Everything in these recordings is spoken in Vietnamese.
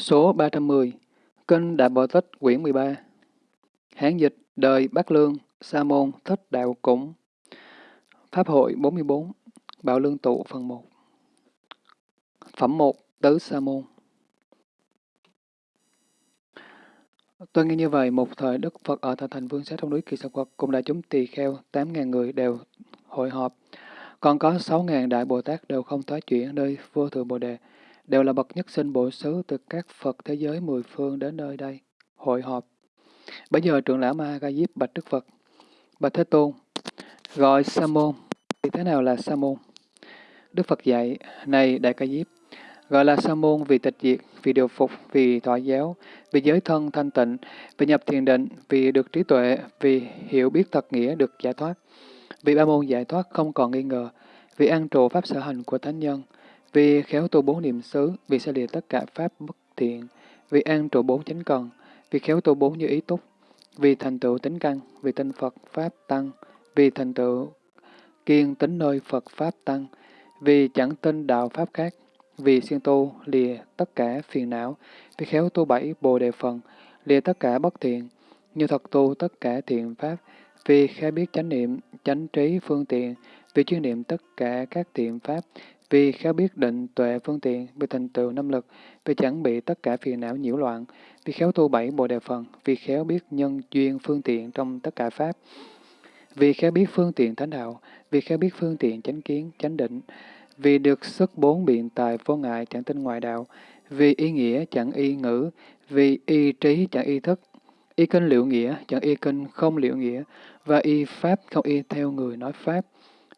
Số 310 Kinh Đại Bồ Tích quyển 13 Hán dịch Đời Bắc Lương Sa môn Thích Đạo Cũng. Pháp hội 44 Bảo Lương Tụ phần 1 Phẩm 1 Tứ Sa môn. Tôi nghe như vậy, một thời Đức Phật ở thành Vương Xá trong núi Kỳ Sa Quật cùng đại chúng tỳ kheo 8.000 người đều hội họp. Còn có 6.000 đại Bồ Tát đều không thoái chuyển nơi vô thượng Bồ Đề đều là bậc nhất sinh bổ xứ từ các Phật thế giới mười phương đến nơi đây, hội họp. Bây giờ trưởng lão Ma Ga Diếp bạch Đức Phật, bạch Thế Tôn, gọi Sa môn, thì thế nào là Sa môn? Đức Phật dạy, này Đại Ca Diếp, gọi là Sa môn vì tịch diệt, vì điều phục, vì thọ giáo, vì giới thân thanh tịnh, vì nhập thiền định, vì được trí tuệ, vì hiểu biết thật nghĩa được giải thoát, vì ba môn giải thoát không còn nghi ngờ, vì an trụ pháp sở hành của thánh nhân, vì khéo tu bốn niệm xứ, vì xa lìa tất cả pháp bất thiện, vì an trụ bốn chánh cần, vì khéo tu bốn như ý túc, vì thành tựu tính căn, vì tinh Phật Pháp Tăng, vì thành tựu kiên tính nơi Phật Pháp Tăng, vì chẳng tin đạo Pháp khác, vì siêng tu lìa tất cả phiền não, vì khéo tu bảy bồ đề phần, lìa tất cả bất thiện, như thật tu tất cả thiện Pháp, vì khai biết chánh niệm, chánh trí phương tiện, vì chuyên niệm tất cả các thiện Pháp, vì khéo biết định tuệ phương tiện, vì thành tựu năm lực, vì chẳng bị tất cả phiền não nhiễu loạn, vì khéo tu bảy bồ đề phần, vì khéo biết nhân duyên phương tiện trong tất cả pháp, vì khéo biết phương tiện thánh đạo, vì khéo biết phương tiện chánh kiến, chánh định, vì được sức bốn biện tài vô ngại chẳng tin ngoại đạo, vì ý nghĩa chẳng y ngữ, vì y trí chẳng y thức, y kinh liệu nghĩa chẳng y kinh không liệu nghĩa, và y pháp không y theo người nói pháp,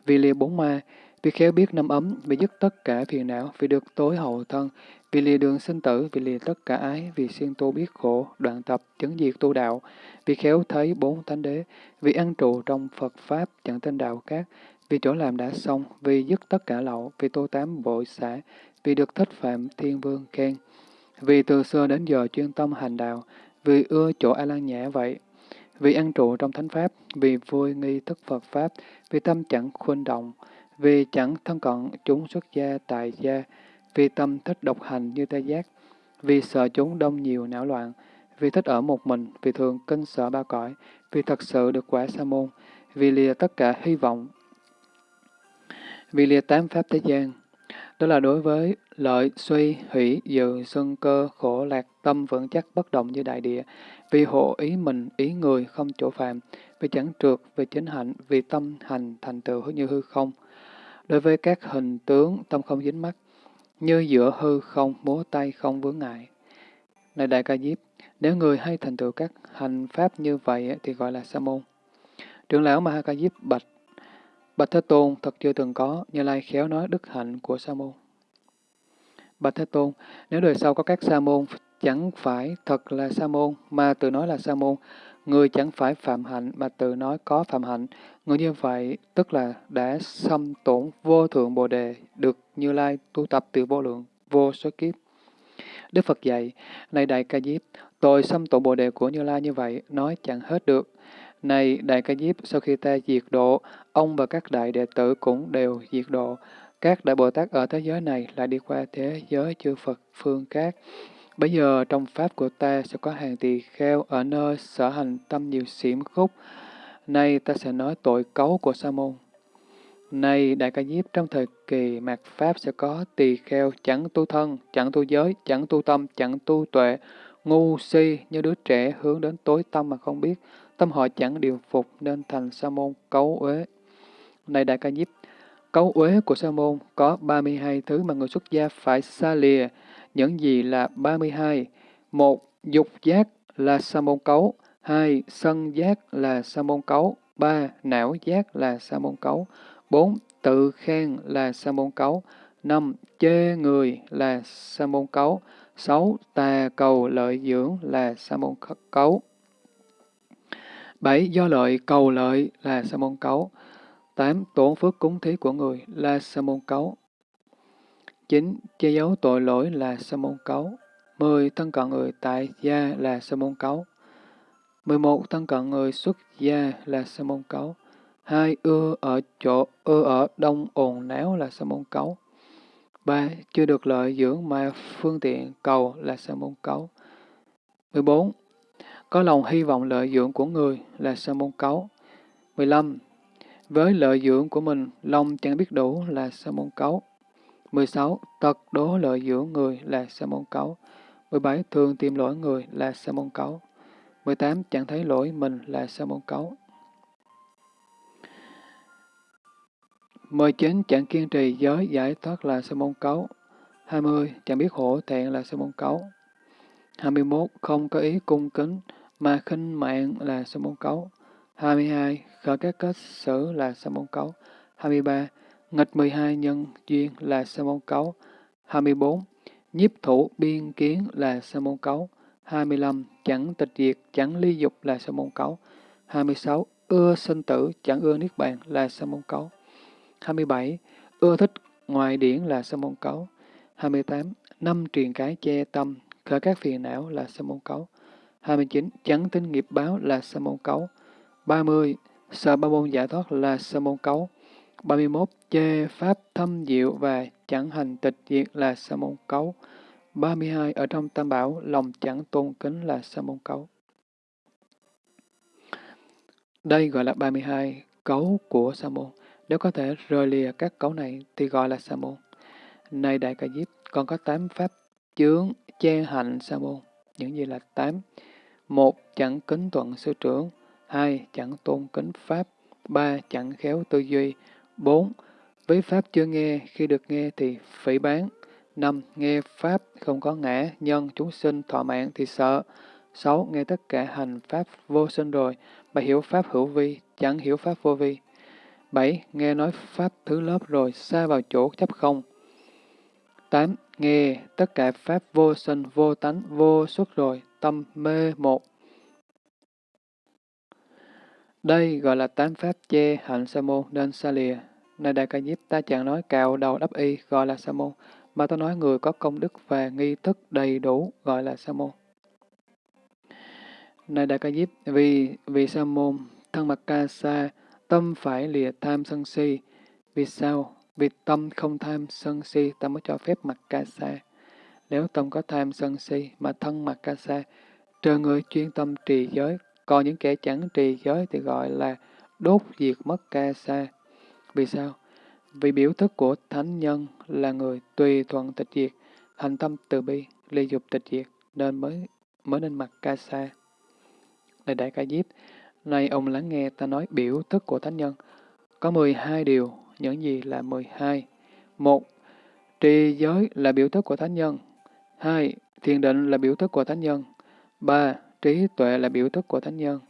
vì lìa bốn ma, vì khéo biết năm ấm, vì dứt tất cả phiền não, vì được tối hậu thân, vì lìa đường sinh tử, vì lìa tất cả ái, vì siêng tu biết khổ, đoạn tập, chứng diệt tu đạo, vì khéo thấy bốn thánh đế, vì ăn trụ trong Phật Pháp, chẳng tên đạo các, vì chỗ làm đã xong, vì dứt tất cả lậu, vì tô tám bội xã, vì được thích phạm thiên vương khen, vì từ xưa đến giờ chuyên tâm hành đạo, vì ưa chỗ A Lan nhã vậy, vì ăn trụ trong thánh pháp, vì vui nghi thức Phật pháp, vì tâm chẳng khuynh động, vì chẳng thân cận chúng xuất gia tại gia, vì tâm thích độc hành như tê giác, vì sợ chúng đông nhiều não loạn, vì thích ở một mình, vì thường kinh sợ ba cõi, vì thật sự được quả sa môn, vì lìa tất cả hy vọng, vì lìa tám pháp thế gian. Đó là đối với lợi, suy, hủy dự, xuân cơ, khổ, lạc, tâm vững chắc bất động như đại địa, vì hộ ý mình, ý người không chỗ phạm, vì chẳng trượt, vì chính hạnh, vì tâm hành thành tựu như hư không, đối với các hình tướng tâm không dính mắt, như giữa hư không, múa tay không vướng ngại. Này Đại Ca Diếp, nếu người hay thành tựu các hành pháp như vậy thì gọi là sa môn. Trưởng lão Ma Ca Diếp bạch, Bạch Thế Tôn thật chưa từng có, Như Lai khéo nói đức hạnh của sa môn. Bạch Thế Tôn, nếu đời sau có các sa môn, chẳng phải thật là sa môn, mà tự nói là sa môn, Người chẳng phải phạm hạnh mà tự nói có phạm hạnh. Người như vậy tức là đã xâm tổn vô thượng bồ đề, được Như Lai tu tập từ vô lượng, vô số kiếp. Đức Phật dạy, này Đại Ca Diếp, tội xâm tổn bồ đề của Như Lai như vậy, nói chẳng hết được. Này Đại Ca Diếp, sau khi ta diệt độ, ông và các đại đệ tử cũng đều diệt độ. Các đại Bồ Tát ở thế giới này lại đi qua thế giới chư Phật phương khác. Bây giờ trong Pháp của ta sẽ có hàng tỳ kheo ở nơi sở hành tâm nhiều xỉm khúc. Nay ta sẽ nói tội cấu của Sa môn. Này Đại Ca Diếp, trong thời kỳ mạt Pháp sẽ có tỳ kheo chẳng tu thân, chẳng tu giới, chẳng tu tâm, chẳng tu tuệ, ngu si như đứa trẻ hướng đến tối tâm mà không biết, tâm họ chẳng điều phục nên thành Sa môn cấu uế. Này Đại Ca Diếp, cấu uế của Sa môn có 32 thứ mà người xuất gia phải xa lìa, những gì là 32. một, Dục giác là sa môn cấu. hai, Sân giác là sa môn cấu. ba, Não giác là sa môn cấu. bốn, Tự khen là sa môn cấu. năm, Chê người là sa môn cấu. sáu, Tà cầu lợi dưỡng là sa môn cấu. bảy, Do lợi cầu lợi là sa môn cấu. tám, Tổn phước cúng thí của người là sa môn cấu. 9. Che giấu tội lỗi là sa môn cấu. 10. Thân cận người tại gia là sa môn cấu. 11. Thân cận người xuất gia là sa môn cấu. 2. Ưa ở chỗ ưa ở đông ồn náo là sa môn cấu. 3. Chưa được lợi dưỡng mà phương tiện cầu là sa môn cấu. 14. Có lòng hy vọng lợi dưỡng của người là sa môn cấu. 15. Với lợi dưỡng của mình, lòng chẳng biết đủ là sa môn cấu. 16. Tật đố lợi giữa người là sa môn cấu. 17. Thường tìm lỗi người là sa môn cấu. 18. Chẳng thấy lỗi mình là sa môn cấu. 19. Chẳng kiên trì giới giải thoát là sa môn cấu. 20. Chẳng biết hổ thẹn là sa môn cấu. 21. Không có ý cung kính, mà khinh mạng là sa môn cấu. 22. Khởi các kết xử là sa môn cấu. 23. Nghịch 12 nhân duyên là sa môn cấu. 24. Nhiếp thủ biên kiến là sa môn cấu. 25. Chẳng tịch diệt, chẳng ly dục là sa môn cấu. 26. Ưa sinh tử, chẳng ưa niết bàn là sa môn cấu. 27. Ưa thích ngoại điển là sa môn cấu. 28. Năm truyền cái che tâm, khởi các phiền não là sa môn cấu. 29. Chẳng tin nghiệp báo là sa môn cấu. 30. Sợ ba môn giải thoát là sa môn cấu. 31. Chê pháp thâm diệu và chẳng hành tịch diệt là sa môn cấu. 32. Ở trong tam bảo, lòng chẳng tôn kính là sa môn cấu. Đây gọi là 32 cấu của sa môn. Nếu có thể rời lìa các cấu này thì gọi là sa môn. Này Đại Ca Diếp, còn có 8 pháp chướng che hạnh sa môn. Những gì là 8? một Chẳng kính thuận sư trưởng. hai Chẳng tôn kính pháp. ba Chẳng khéo tư duy bốn Với pháp chưa nghe, khi được nghe thì phỉ bán. năm Nghe pháp không có ngã, nhân, chúng sinh, thọ mạng thì sợ. sáu Nghe tất cả hành pháp vô sinh rồi, mà hiểu pháp hữu vi, chẳng hiểu pháp vô vi. 7. Nghe nói Pháp thứ lớp rồi xa vào chỗ chấp không. 8. Nghe tất cả Pháp vô sinh, vô tánh, vô xuất rồi, tâm mê một. Đây gọi là tám Pháp che hạnh sa môn nên xa lìa. Này Đại Ca Diếp ta chẳng nói cạo đầu đắp y gọi là sa môn, mà ta nói người có công đức và nghi thức đầy đủ gọi là sa môn. Này Đại Ca Diếp, vì vì sa môn thân mặt ca sa Tâm phải lìa tham sân si. Vì sao? Vì tâm không tham sân si, ta mới cho phép mặt ca sa. Nếu tâm có tham sân si mà thân mặt ca sa, trừ người chuyên tâm trì giới, còn những kẻ chẳng trì giới thì gọi là đốt diệt mất ca sa. Vì sao? Vì biểu thức của thánh nhân là người tùy thuận tịch diệt, hành tâm từ bi, ly dục tịch diệt, nên mới mới nên mặc ca sa. Này đại ca diếp, Nay ông lắng nghe ta nói biểu thức của thánh nhân. Có 12 điều, những gì là 12? một Trì giới là biểu thức của thánh nhân. 2. Thiền định là biểu thức của thánh nhân. 3. Trí tuệ là biểu thức của thánh nhân.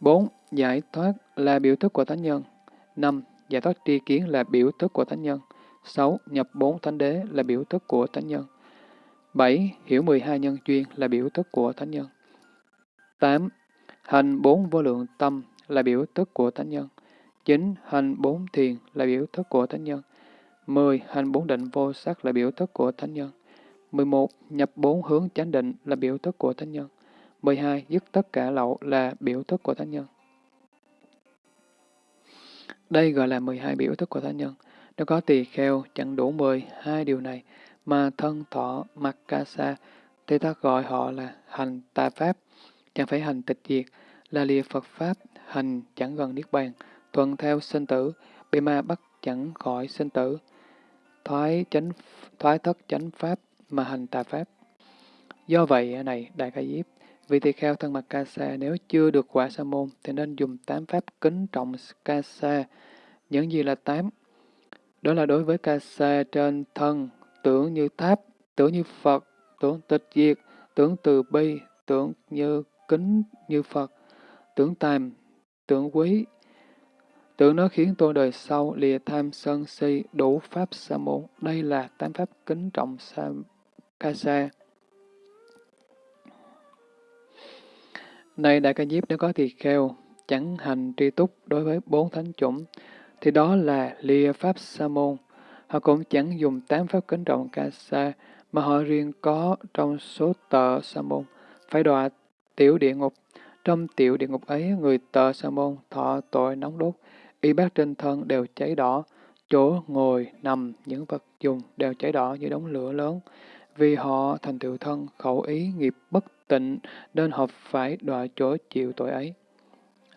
4. Giải thoát là biểu thức của thánh nhân. 5. Giải thoát tri kiến là biểu thức của thánh nhân. 6. Nhập bốn thánh đế là biểu thức của thánh nhân. 7. Hiểu 12 nhân duyên là biểu thức của thánh nhân. 8. Hành bốn vô lượng tâm là biểu thức của thánh nhân. 9. Hành bốn thiền là biểu thức của thánh nhân. 10. Hành bốn định vô sắc là biểu thức của thánh nhân. 11. Nhập bốn hướng chánh định là biểu thức của thánh nhân. 12. Dứt tất cả lậu là biểu thức của thánh nhân. Đây gọi là 12 biểu thức của thánh nhân. Nếu có tỳ kheo chẳng đủ 12 điều này mà thân thọ mặc ca sa thì ta gọi họ là hành tà pháp chẳng phải hành tịch diệt, là lìa Phật Pháp, hành chẳng gần Niết Bàn, thuận theo sinh tử, bị ma bắt chẳng khỏi sinh tử, thoái chánh thoái thất chánh Pháp mà hành tà Pháp. Do vậy, này, Đại Ca Diếp, vì tỳ kheo thân mặt ca sa nếu chưa được quả sa môn thì nên dùng tám pháp kính trọng ca sa. Những gì là tám? Đó là đối với ca sa trên thân, tưởng như tháp, tưởng như Phật, tưởng tịch diệt, tưởng từ bi, tưởng như kính như Phật, tưởng tàm, tưởng quý, tưởng nó khiến tôi đời sau lìa tham sân si đủ pháp sa môn. Đây là tám pháp kính trọng sa ca sa. Này Đại Ca Diếp nếu có tỳ kheo, chẳng hành tri túc đối với bốn thánh chủng, thì đó là lìa pháp sa môn. Họ cũng chẳng dùng tám pháp kính trọng ca sa, mà họ riêng có trong số tợ sa môn, phải đọa Tiểu địa ngục Trong tiểu địa ngục ấy, người tợ sa môn thọ tội nóng đốt, y bát trên thân đều cháy đỏ, chỗ ngồi, nằm, những vật dùng đều cháy đỏ như đống lửa lớn. Vì họ thành tựu thân, khẩu ý, nghiệp bất tịnh, nên họ phải đọa chỗ chịu tội ấy.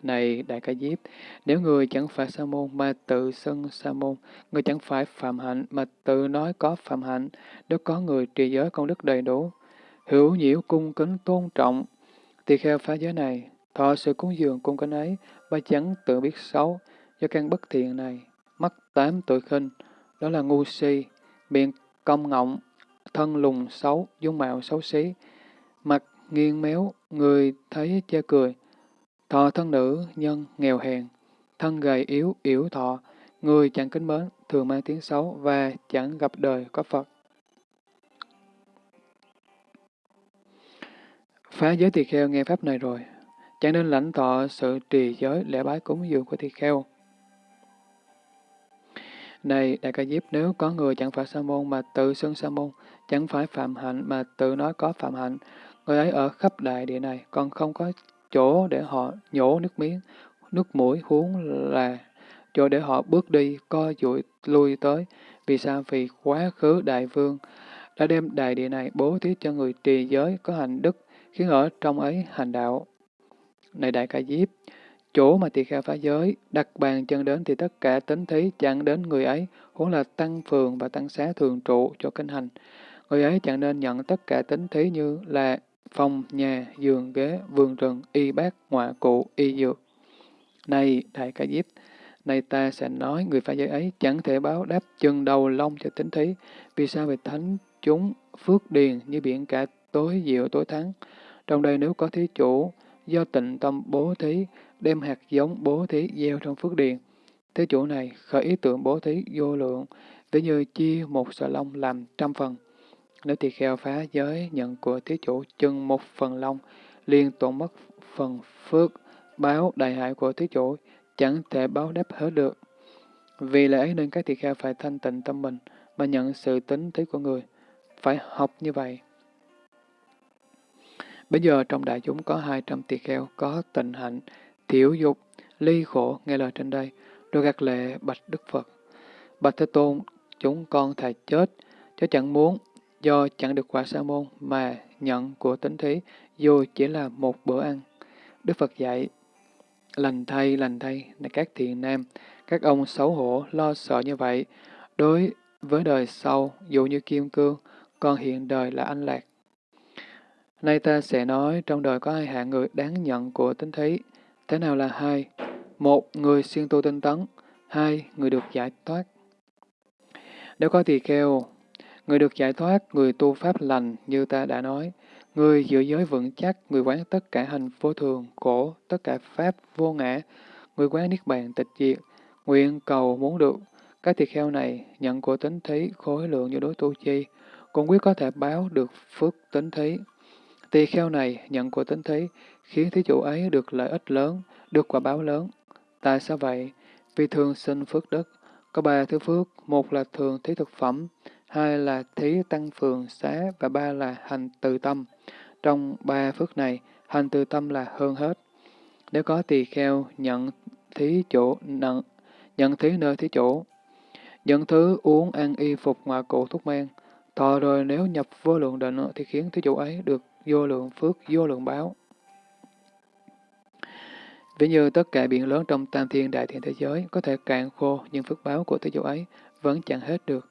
Này Đại Ca Diếp, nếu người chẳng phải sa môn mà tự xưng sa môn, người chẳng phải phạm hạnh mà tự nói có phạm hạnh, nếu có người trì giới công đức đầy đủ, hữu nhiễu cung kính tôn trọng, thì kheo phá giới này, thọ sự cúng dường cung kính ấy, ba chẳng tự biết xấu, do căn bất thiện này, mắt tám tội khinh, đó là ngu si, miệng công ngọng, thân lùng xấu, dung mạo xấu xí, mặt nghiêng méo, người thấy chê cười, thọ thân nữ, nhân, nghèo hèn, thân gầy yếu, yếu thọ, người chẳng kính mến, thường mang tiếng xấu và chẳng gặp đời có Phật. Phá giới tỳ kheo nghe pháp này rồi, chẳng nên lãnh thọ sự trì giới lễ bái cúng dường của tỳ kheo. Này, Đại Ca Diếp, nếu có người chẳng phải sa môn mà tự xưng sa môn, chẳng phải phạm hạnh mà tự nói có phạm hạnh, người ấy ở khắp đại địa này còn không có chỗ để họ nhổ nước miếng, nước mũi huống là chỗ để họ bước đi, co duỗi lui tới. Vì sao? Vì quá khứ đại vương đã đem đại địa này bố thí cho người trì giới có hành đức, khiến ở trong ấy hành đạo. Này đại ca diếp, chỗ mà tỳ kheo phá giới, đặt bàn chân đến thì tất cả tính thí chẳng đến người ấy, huống là tăng phường và tăng xá thường trụ cho kinh hành. Người ấy chẳng nên nhận tất cả tính thí như là phòng, nhà, giường, ghế, vườn rừng, y bác, ngoại cụ, y dược. Này, Đại Ca Diếp, này ta sẽ nói người phá giới ấy chẳng thể báo đáp chân đầu lông cho tính thí, vì sao vì thánh chúng phước điền như biển cả tối diệu tối thắng. Trong đây nếu có thí chủ, do tịnh tâm bố thí, đem hạt giống bố thí gieo trong phước điền. Thế chủ này khởi ý tưởng bố thí vô lượng, ví như chia một sợi lông làm trăm phần. Nếu tỳ kheo phá giới nhận của thí chủ chừng một phần long liền tổn mất phần phước báo đại hại của thí chủ, chẳng thể báo đáp hết được. Vì lẽ ấy nên các tỳ kheo phải thanh tịnh tâm mình mà nhận sự tính thí của người. Phải học như vậy. Bây giờ trong đại chúng có 200 tỳ kheo có tịnh hạnh, thiểu dục, ly khổ nghe lời trên đây, rồi gạt lệ bạch Đức Phật. Bạch Thế Tôn, chúng con thà chết, chứ chẳng muốn do chẳng được quả sa môn mà nhận của tính thí, dù chỉ là một bữa ăn. Đức Phật dạy, lành thay, lành thay, là các thiện nam, các ông xấu hổ, lo sợ như vậy, đối với đời sau, dù như kim cương, còn hiện đời là anh lạc. Nay ta sẽ nói trong đời có hai hạng người đáng nhận của tính thí. Thế nào là hai? Một, người siêng tu tinh tấn. Hai, người được giải thoát. Nếu có tỳ kheo, người được giải thoát, người tu pháp lành như ta đã nói, người giữ giới vững chắc, người quán tất cả hành vô thường, khổ, tất cả pháp vô ngã, người quán niết bàn tịch diệt, nguyện cầu muốn được. Các tỳ kheo này nhận của tính thí khối lượng như đối tu chi, cũng quyết có thể báo được phước tính thí. Tỳ kheo này nhận của tính thí, khiến thí chủ ấy được lợi ích lớn, được quả báo lớn. Tại sao vậy? Vì thường sinh phước đức. Có ba thứ phước, một là thường thí thực phẩm, hai là thí tăng phường xá và ba là hành từ tâm. Trong ba phước này, hành từ tâm là hơn hết. Nếu có tỳ kheo nhận thí chỗ nhận, nhận thí nơi thí chỗ, nhận thứ uống ăn y phục ngoại cụ thuốc men, thọ rồi nếu nhập vô lượng định thì khiến thí chủ ấy được vô lượng phước, vô lượng báo. Ví như tất cả biển lớn trong tam thiên đại thiên thế giới có thể cạn khô, nhưng phước báo của thế chủ ấy vẫn chẳng hết được.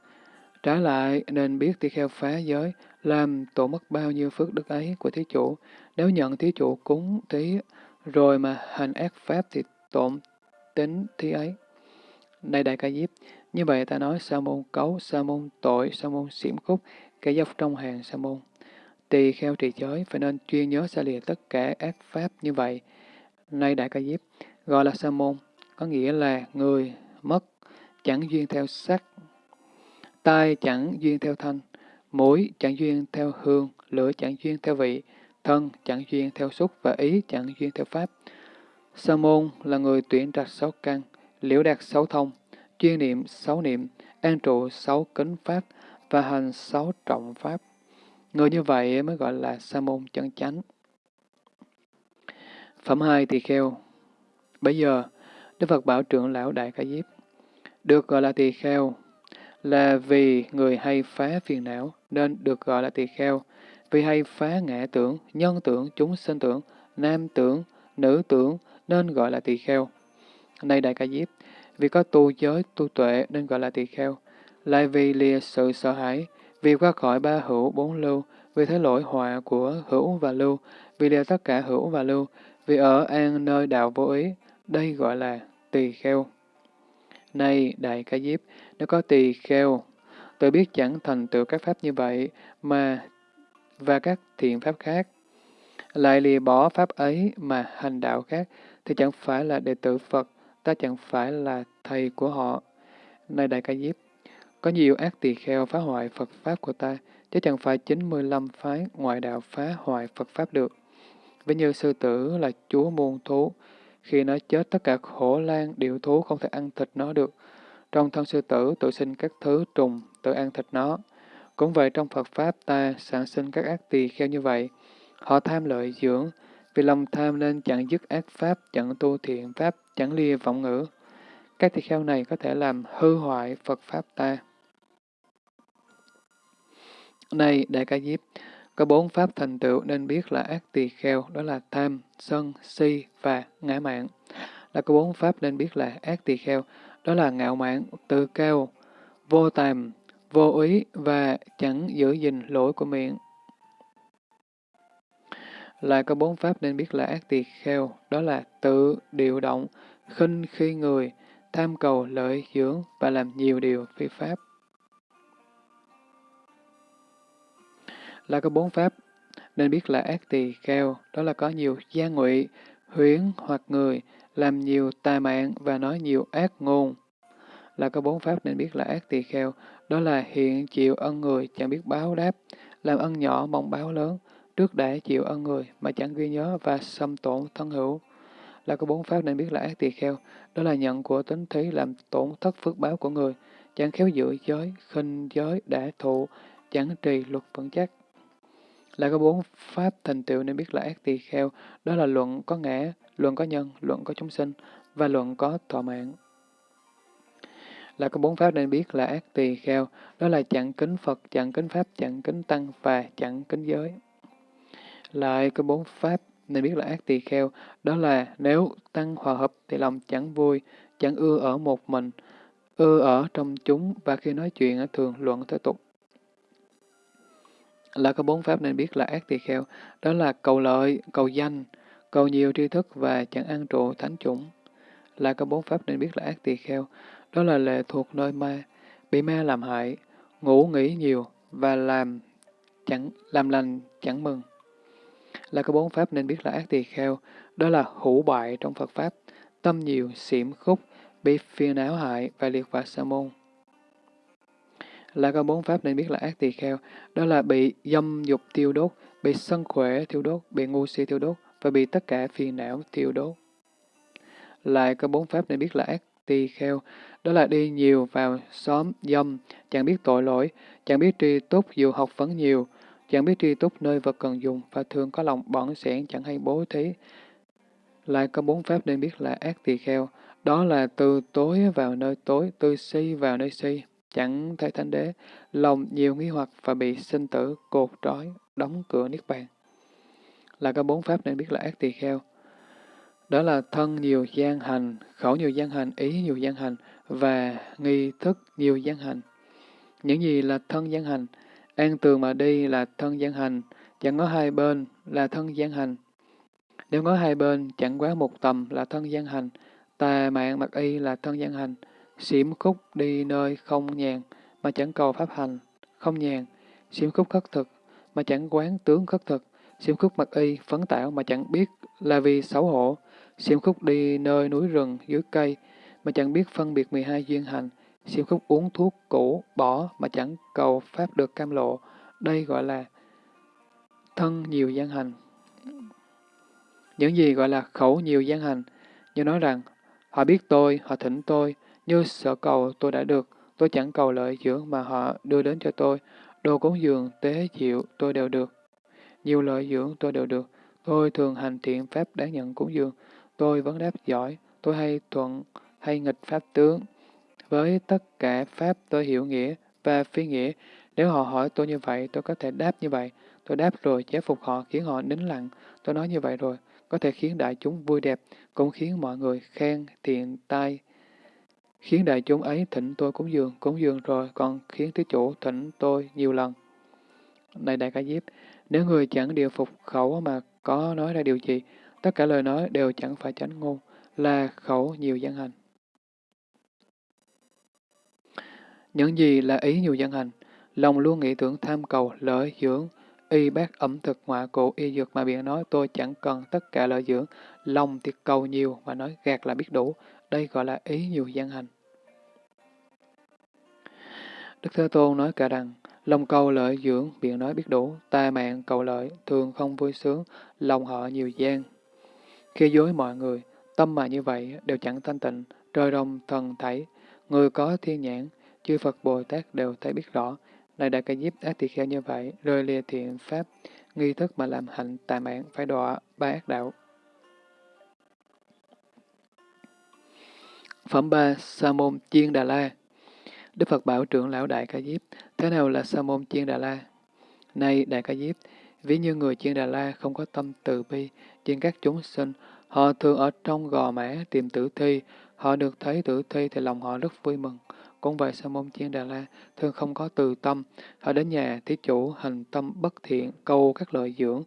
Trái lại, nên biết tỳ kheo phá giới, làm tổ mất bao nhiêu phước đức ấy của thí chủ. Nếu nhận thí chủ cúng thí rồi mà hành ác pháp thì tổn tính thí ấy. Này đại ca diếp, như vậy ta nói sa môn cấu, sa môn tội, sa môn xiểm khúc, kẻ dốc trong hàng sa môn. Tỳ kheo trì giới phải nên chuyên nhớ xa lìa tất cả ác pháp như vậy. Nay Đại Ca Diếp gọi là sa môn, có nghĩa là người mất, chẳng duyên theo sắc, tai chẳng duyên theo thanh, mũi chẳng duyên theo hương, lửa chẳng duyên theo vị, thân chẳng duyên theo xúc và ý chẳng duyên theo pháp. Sa môn là người tuyển trạch sáu căn, liễu đạt sáu thông, chuyên niệm sáu niệm, an trụ sáu kính pháp và hành sáu trọng pháp. Người như vậy mới gọi là sa môn chân chánh. Phẩm 2 tỳ kheo Bây giờ, Đức Phật bảo trưởng lão Đại Ca Diếp, được gọi là tỳ kheo, là vì người hay phá phiền não nên được gọi là tỳ kheo, vì hay phá ngã tưởng, nhân tưởng, chúng sinh tưởng, nam tưởng, nữ tưởng nên gọi là tỳ kheo. Này Đại Ca Diếp, vì có tu giới, tu tuệ nên gọi là tỳ kheo, lại vì lìa sự sợ hãi, vì qua khỏi ba hữu bốn lưu, vì thế lỗi họa của hữu và lưu, vì lìa tất cả hữu và lưu, vì ở an nơi đạo vô ý, đây gọi là tỳ kheo. Này Đại Ca Diếp, nếu có tỳ kheo, tôi biết chẳng thành tựu các pháp như vậy mà và các thiện pháp khác, lại lìa bỏ pháp ấy mà hành đạo khác, thì chẳng phải là đệ tử Phật, ta chẳng phải là thầy của họ. Này Đại Ca Diếp, có nhiều ác tỳ kheo phá hoại Phật Pháp của ta, chứ chẳng phải 95 phái ngoại đạo phá hoại Phật Pháp được. Ví như sư tử là chúa muôn thú, khi nó chết tất cả khổ lan, điệu thú không thể ăn thịt nó được. Trong thân sư tử tự sinh các thứ trùng, tự ăn thịt nó. Cũng vậy trong Phật Pháp ta sản sinh các ác tỳ kheo như vậy. Họ tham lợi dưỡng, vì lòng tham nên chẳng dứt ác Pháp, chẳng tu thiện Pháp, chẳng lìa vọng ngữ. Các tỳ kheo này có thể làm hư hoại Phật Pháp ta. Này, Đại Ca Diếp, có bốn pháp thành tựu nên biết là ác tỳ kheo, đó là tham, sân, si và ngã mạn. Là có bốn pháp nên biết là ác tỳ kheo, đó là ngạo mạn, tự cao, vô tàm, vô ý và chẳng giữ gìn lỗi của miệng. Lại có bốn pháp nên biết là ác tỳ kheo, đó là tự điều động, khinh khi người, tham cầu lợi dưỡng và làm nhiều điều phi pháp. Là có bốn pháp nên biết là ác tỳ kheo, đó là có nhiều gian ngụy, huyến hoặc người, làm nhiều tà mạng và nói nhiều ác ngôn. Là có bốn pháp nên biết là ác tỳ kheo, đó là hiện chịu ân người chẳng biết báo đáp, làm ân nhỏ mong báo lớn, trước đã chịu ân người mà chẳng ghi nhớ và xâm tổn thân hữu. Là có bốn pháp nên biết là ác tỳ kheo, đó là nhận của tính thí làm tổn thất phước báo của người, chẳng khéo giữ giới, khinh giới, đã thụ, chẳng trì luật vững chắc lại có bốn pháp thành tựu nên biết là ác tỳ kheo, đó là luận có ngã, luận có nhân, luận có chúng sinh, và luận có thọ mạng. Là có bốn pháp nên biết là ác tỳ kheo, đó là chặn kính Phật, chặn kính Pháp, chặn kính Tăng và chặn kính giới. Lại có bốn pháp nên biết là ác tỳ kheo, đó là nếu Tăng hòa hợp thì lòng chẳng vui, chẳng ưa ở một mình, ưa ở trong chúng và khi nói chuyện thường luận thế tục là có bốn pháp nên biết là ác tỳ kheo, đó là cầu lợi, cầu danh, cầu nhiều tri thức và chẳng ăn trụ thánh chủng. Là có bốn pháp nên biết là ác tỳ kheo, đó là lệ thuộc nơi ma, bị ma làm hại, ngủ nghỉ nhiều và làm chẳng làm lành chẳng mừng. Là có bốn pháp nên biết là ác tỳ kheo, đó là hữu bại trong Phật Pháp, tâm nhiều, xỉm khúc, bị phiền não hại và liệt vào sa môn là có bốn pháp nên biết là ác tỳ kheo, đó là bị dâm dục tiêu đốt, bị sân khỏe tiêu đốt, bị ngu si tiêu đốt và bị tất cả phiền não tiêu đốt. Lại có bốn pháp nên biết là ác tỳ kheo, đó là đi nhiều vào xóm dâm, chẳng biết tội lỗi, chẳng biết tri túc dù học vấn nhiều, chẳng biết tri túc nơi vật cần dùng và thường có lòng bỏng sẻn chẳng hay bố thí. Lại có bốn pháp nên biết là ác tỳ kheo, đó là từ tối vào nơi tối, từ si vào nơi si, chẳng thấy thánh đế, lòng nhiều nghi hoặc và bị sinh tử cột trói, đóng cửa niết bàn. Là có bốn pháp nên biết là ác tỳ kheo. Đó là thân nhiều gian hành, khẩu nhiều gian hành, ý nhiều gian hành và nghi thức nhiều gian hành. Những gì là thân gian hành? An tường mà đi là thân gian hành, chẳng có hai bên là thân gian hành. Nếu có hai bên, chẳng quá một tầm là thân gian hành, tà mạng mặc y là thân gian hành, Xiểm khúc đi nơi không nhàn, mà chẳng cầu pháp hành, không nhàn. Xiểm khúc khất thực, mà chẳng quán tướng khất thực. Xiểm khúc mặc y, phấn tạo mà chẳng biết là vì xấu hổ. Xiểm khúc đi nơi núi rừng, dưới cây, mà chẳng biết phân biệt 12 duyên hành. Xiểm khúc uống thuốc cũ, bỏ mà chẳng cầu pháp được cam lộ. Đây gọi là thân nhiều gian hành. Những gì gọi là khẩu nhiều gian hành, như nói rằng, họ biết tôi, họ thỉnh tôi, như sở cầu tôi đã được, tôi chẳng cầu lợi dưỡng mà họ đưa đến cho tôi. Đồ cúng dường, tế chịu tôi đều được. Nhiều lợi dưỡng tôi đều được. Tôi thường hành thiện pháp đáng nhận cúng dường. Tôi vẫn đáp giỏi. Tôi hay thuận, hay nghịch pháp tướng. với tất cả Pháp tôi hiểu nghĩa và phi nghĩa. Nếu họ hỏi tôi như vậy, tôi có thể đáp như vậy. Tôi đáp rồi, chế phục họ, khiến họ nín lặng. Tôi nói như vậy rồi, có thể khiến đại chúng vui đẹp, cũng khiến mọi người khen thiện tai. Khiến đại chúng ấy thỉnh tôi cúng dường, cúng dường rồi, còn khiến thứ chủ thỉnh tôi nhiều lần. Này Đại Ca Diếp, nếu người chẳng điều phục khẩu mà có nói ra điều gì, tất cả lời nói đều chẳng phải chánh ngôn, là khẩu nhiều dân hành. Những gì là ý nhiều dân hành? Lòng luôn nghĩ tưởng tham cầu, lợi dưỡng, y bác ẩm thực ngoại cụ y dược mà biện nói tôi chẳng cần tất cả lợi dưỡng, lòng thì cầu nhiều mà nói gạt là biết đủ, đây gọi là ý nhiều gian hành. Đức Thế Tôn nói cả rằng, lòng cầu lợi dưỡng, biện nói biết đủ, tai mạng cầu lợi, thường không vui sướng, lòng họ nhiều gian. Khi dối mọi người, tâm mà như vậy đều chẳng thanh tịnh, trời đồng thần thảy, người có thiên nhãn, chư Phật Bồ Tát đều thấy biết rõ, này đại ca diếp ác tỳ kheo như vậy, rơi lìa thiện pháp, nghi thức mà làm hạnh tà mạng, phải đọa ba ác đạo. Phẩm 3. Sa môn Chiên Đà La Đức Phật bảo trưởng lão Đại Ca Diếp, thế nào là Sa môn Chiên Đà La? Này Đại Ca Diếp, ví như người Chiên Đà La không có tâm từ bi, trên các chúng sinh, họ thường ở trong gò mã tìm tử thi, họ được thấy tử thi thì lòng họ rất vui mừng. Cũng vậy Sa môn Chiên Đà La thường không có từ tâm, họ đến nhà thí chủ hành tâm bất thiện, cầu các lợi dưỡng,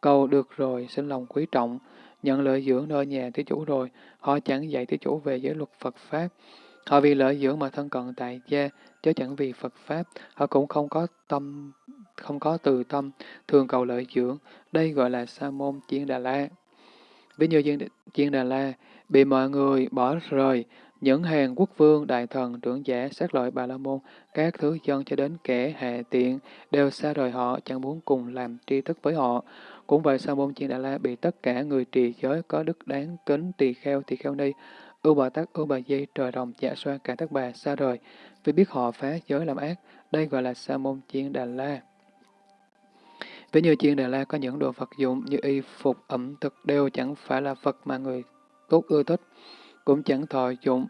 cầu được rồi sinh lòng quý trọng, nhận lợi dưỡng nơi nhà thí chủ rồi, họ chẳng dạy thí chủ về giới luật Phật Pháp. Họ vì lợi dưỡng mà thân cận tại gia, chứ chẳng vì Phật Pháp, họ cũng không có tâm, không có từ tâm, thường cầu lợi dưỡng, đây gọi là Sa môn Chiên Đà La. Ví như Chiên Đà La bị mọi người bỏ rời, những hàng quốc vương, đại thần, trưởng giả, sát lợi bà la môn, các thứ dân cho đến kẻ hạ tiện, đều xa rời họ, chẳng muốn cùng làm tri thức với họ. Cũng vậy Sa môn Chiên Đà La bị tất cả người trì giới có đức đáng kính tỳ kheo tỳ kheo ni, ưu bà tắc ưu bà di trời đồng dạ xoa cả tất bà xa rời, vì biết họ phá giới làm ác, đây gọi là Sa môn Chiên Đà La. Ví như Chiên Đà La có những đồ vật dụng như y phục ẩm thực đều chẳng phải là Phật mà người tốt ưa thích cũng chẳng thọ dụng.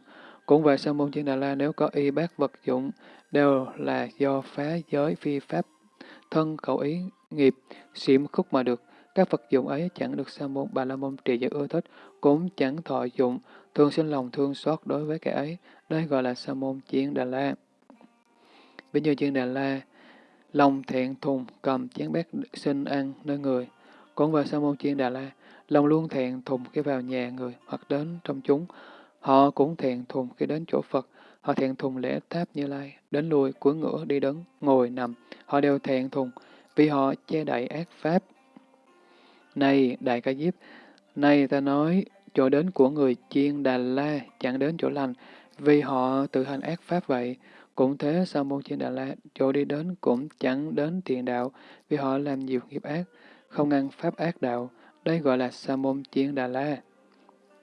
Cũng vậy sa môn Chiên Đà La nếu có y bác vật dụng, đều là do phá giới phi pháp, thân khẩu ý, nghiệp, xiểm khúc mà được. Các vật dụng ấy chẳng được sa môn Bà La Môn trì giới ưa thích, cũng chẳng thọ dụng, thường sinh lòng thương xót đối với cái ấy. Đây gọi là sa môn Chiên Đà La. Ví như Chiên Đà La, lòng thiện thùng cầm chén bát xin ăn nơi người. Cũng vào sa môn Chiên Đà La, lòng luôn thiện thùng khi vào nhà người hoặc đến trong chúng. Họ cũng thiện thùng khi đến chỗ Phật, họ thiện thùng lễ tháp như lai, đến lui, cuối ngửa, đi đứng, ngồi, nằm, họ đều thiện thùng, vì họ che đậy ác pháp. Này, Đại Ca Diếp, này ta nói, chỗ đến của người chiên Đà La chẳng đến chỗ lành, vì họ tự hành ác pháp vậy. Cũng thế, Sa môn chiên Đà La, chỗ đi đến cũng chẳng đến thiện đạo, vì họ làm nhiều nghiệp ác, không ngăn pháp ác đạo. Đây gọi là sa môn chiên Đà La.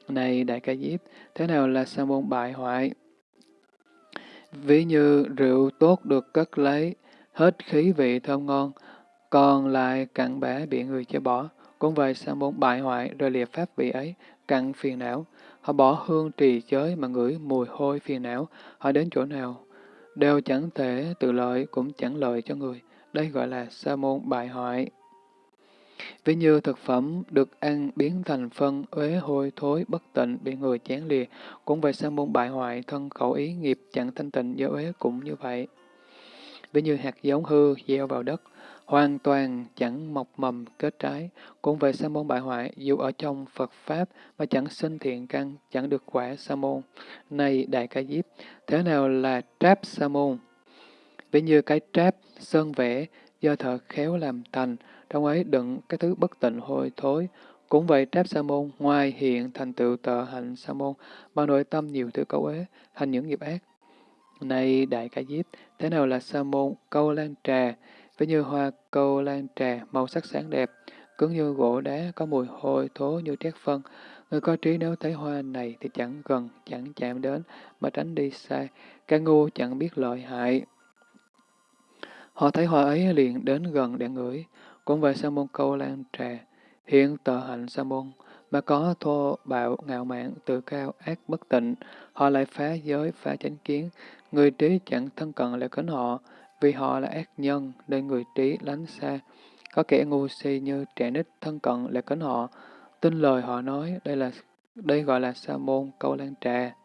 Này Đại Ca Diếp, thế nào là sa môn bại hoại? Ví như rượu tốt được cất lấy, hết khí vị thơm ngon, còn lại cặn bã bị người cho bỏ. Cũng vậy sa muốn bại hoại rồi liệt pháp vị ấy, cặn phiền não. Họ bỏ hương trì giới mà ngửi mùi hôi phiền não, họ đến chỗ nào, đều chẳng thể tự lợi cũng chẳng lợi cho người. Đây gọi là sa môn bại hoại. Ví như thực phẩm được ăn biến thành phân, uế hôi thối, bất tịnh, bị người chán lìa, cũng vậy sa môn bại hoại, thân khẩu ý nghiệp chẳng thanh tịnh do uế cũng như vậy. Ví như hạt giống hư gieo vào đất, hoàn toàn chẳng mọc mầm kết trái, cũng về sa môn bại hoại, dù ở trong Phật Pháp mà chẳng sinh thiện căn, chẳng được quả sa môn. Này Đại Ca Diếp, thế nào là tráp sa môn? Ví như cái tráp, sơn vẽ, do thợ khéo làm thành, trong ấy đựng cái thứ bất tịnh hôi thối. Cũng vậy Tráp Sa môn ngoài hiện thành tựu tờ hạnh Sa môn, mà nội tâm nhiều thứ cấu ế, hành những nghiệp ác. Này Đại Ca Diếp, thế nào là Sa môn câu lan trà, ví như hoa câu lan trà, màu sắc sáng đẹp, cứng như gỗ đá, có mùi hôi thối như trét phân. Người có trí nếu thấy hoa này thì chẳng gần, chẳng chạm đến, mà tránh đi xa. Cái ngu chẳng biết lợi hại. Họ thấy hoa ấy liền đến gần để ngửi. Cũng về sa môn câu lan trà, hiện tờ hạnh sa môn, mà có thô bạo, ngạo mạn, tự cao, ác bất tịnh, họ lại phá giới, phá chánh kiến. Người trí chẳng thân cận lại kính họ, vì họ là ác nhân, nên người trí lánh xa. Có kẻ ngu si như trẻ nít thân cận lại kính họ, tin lời họ nói, đây là đây gọi là sa môn câu lan trà.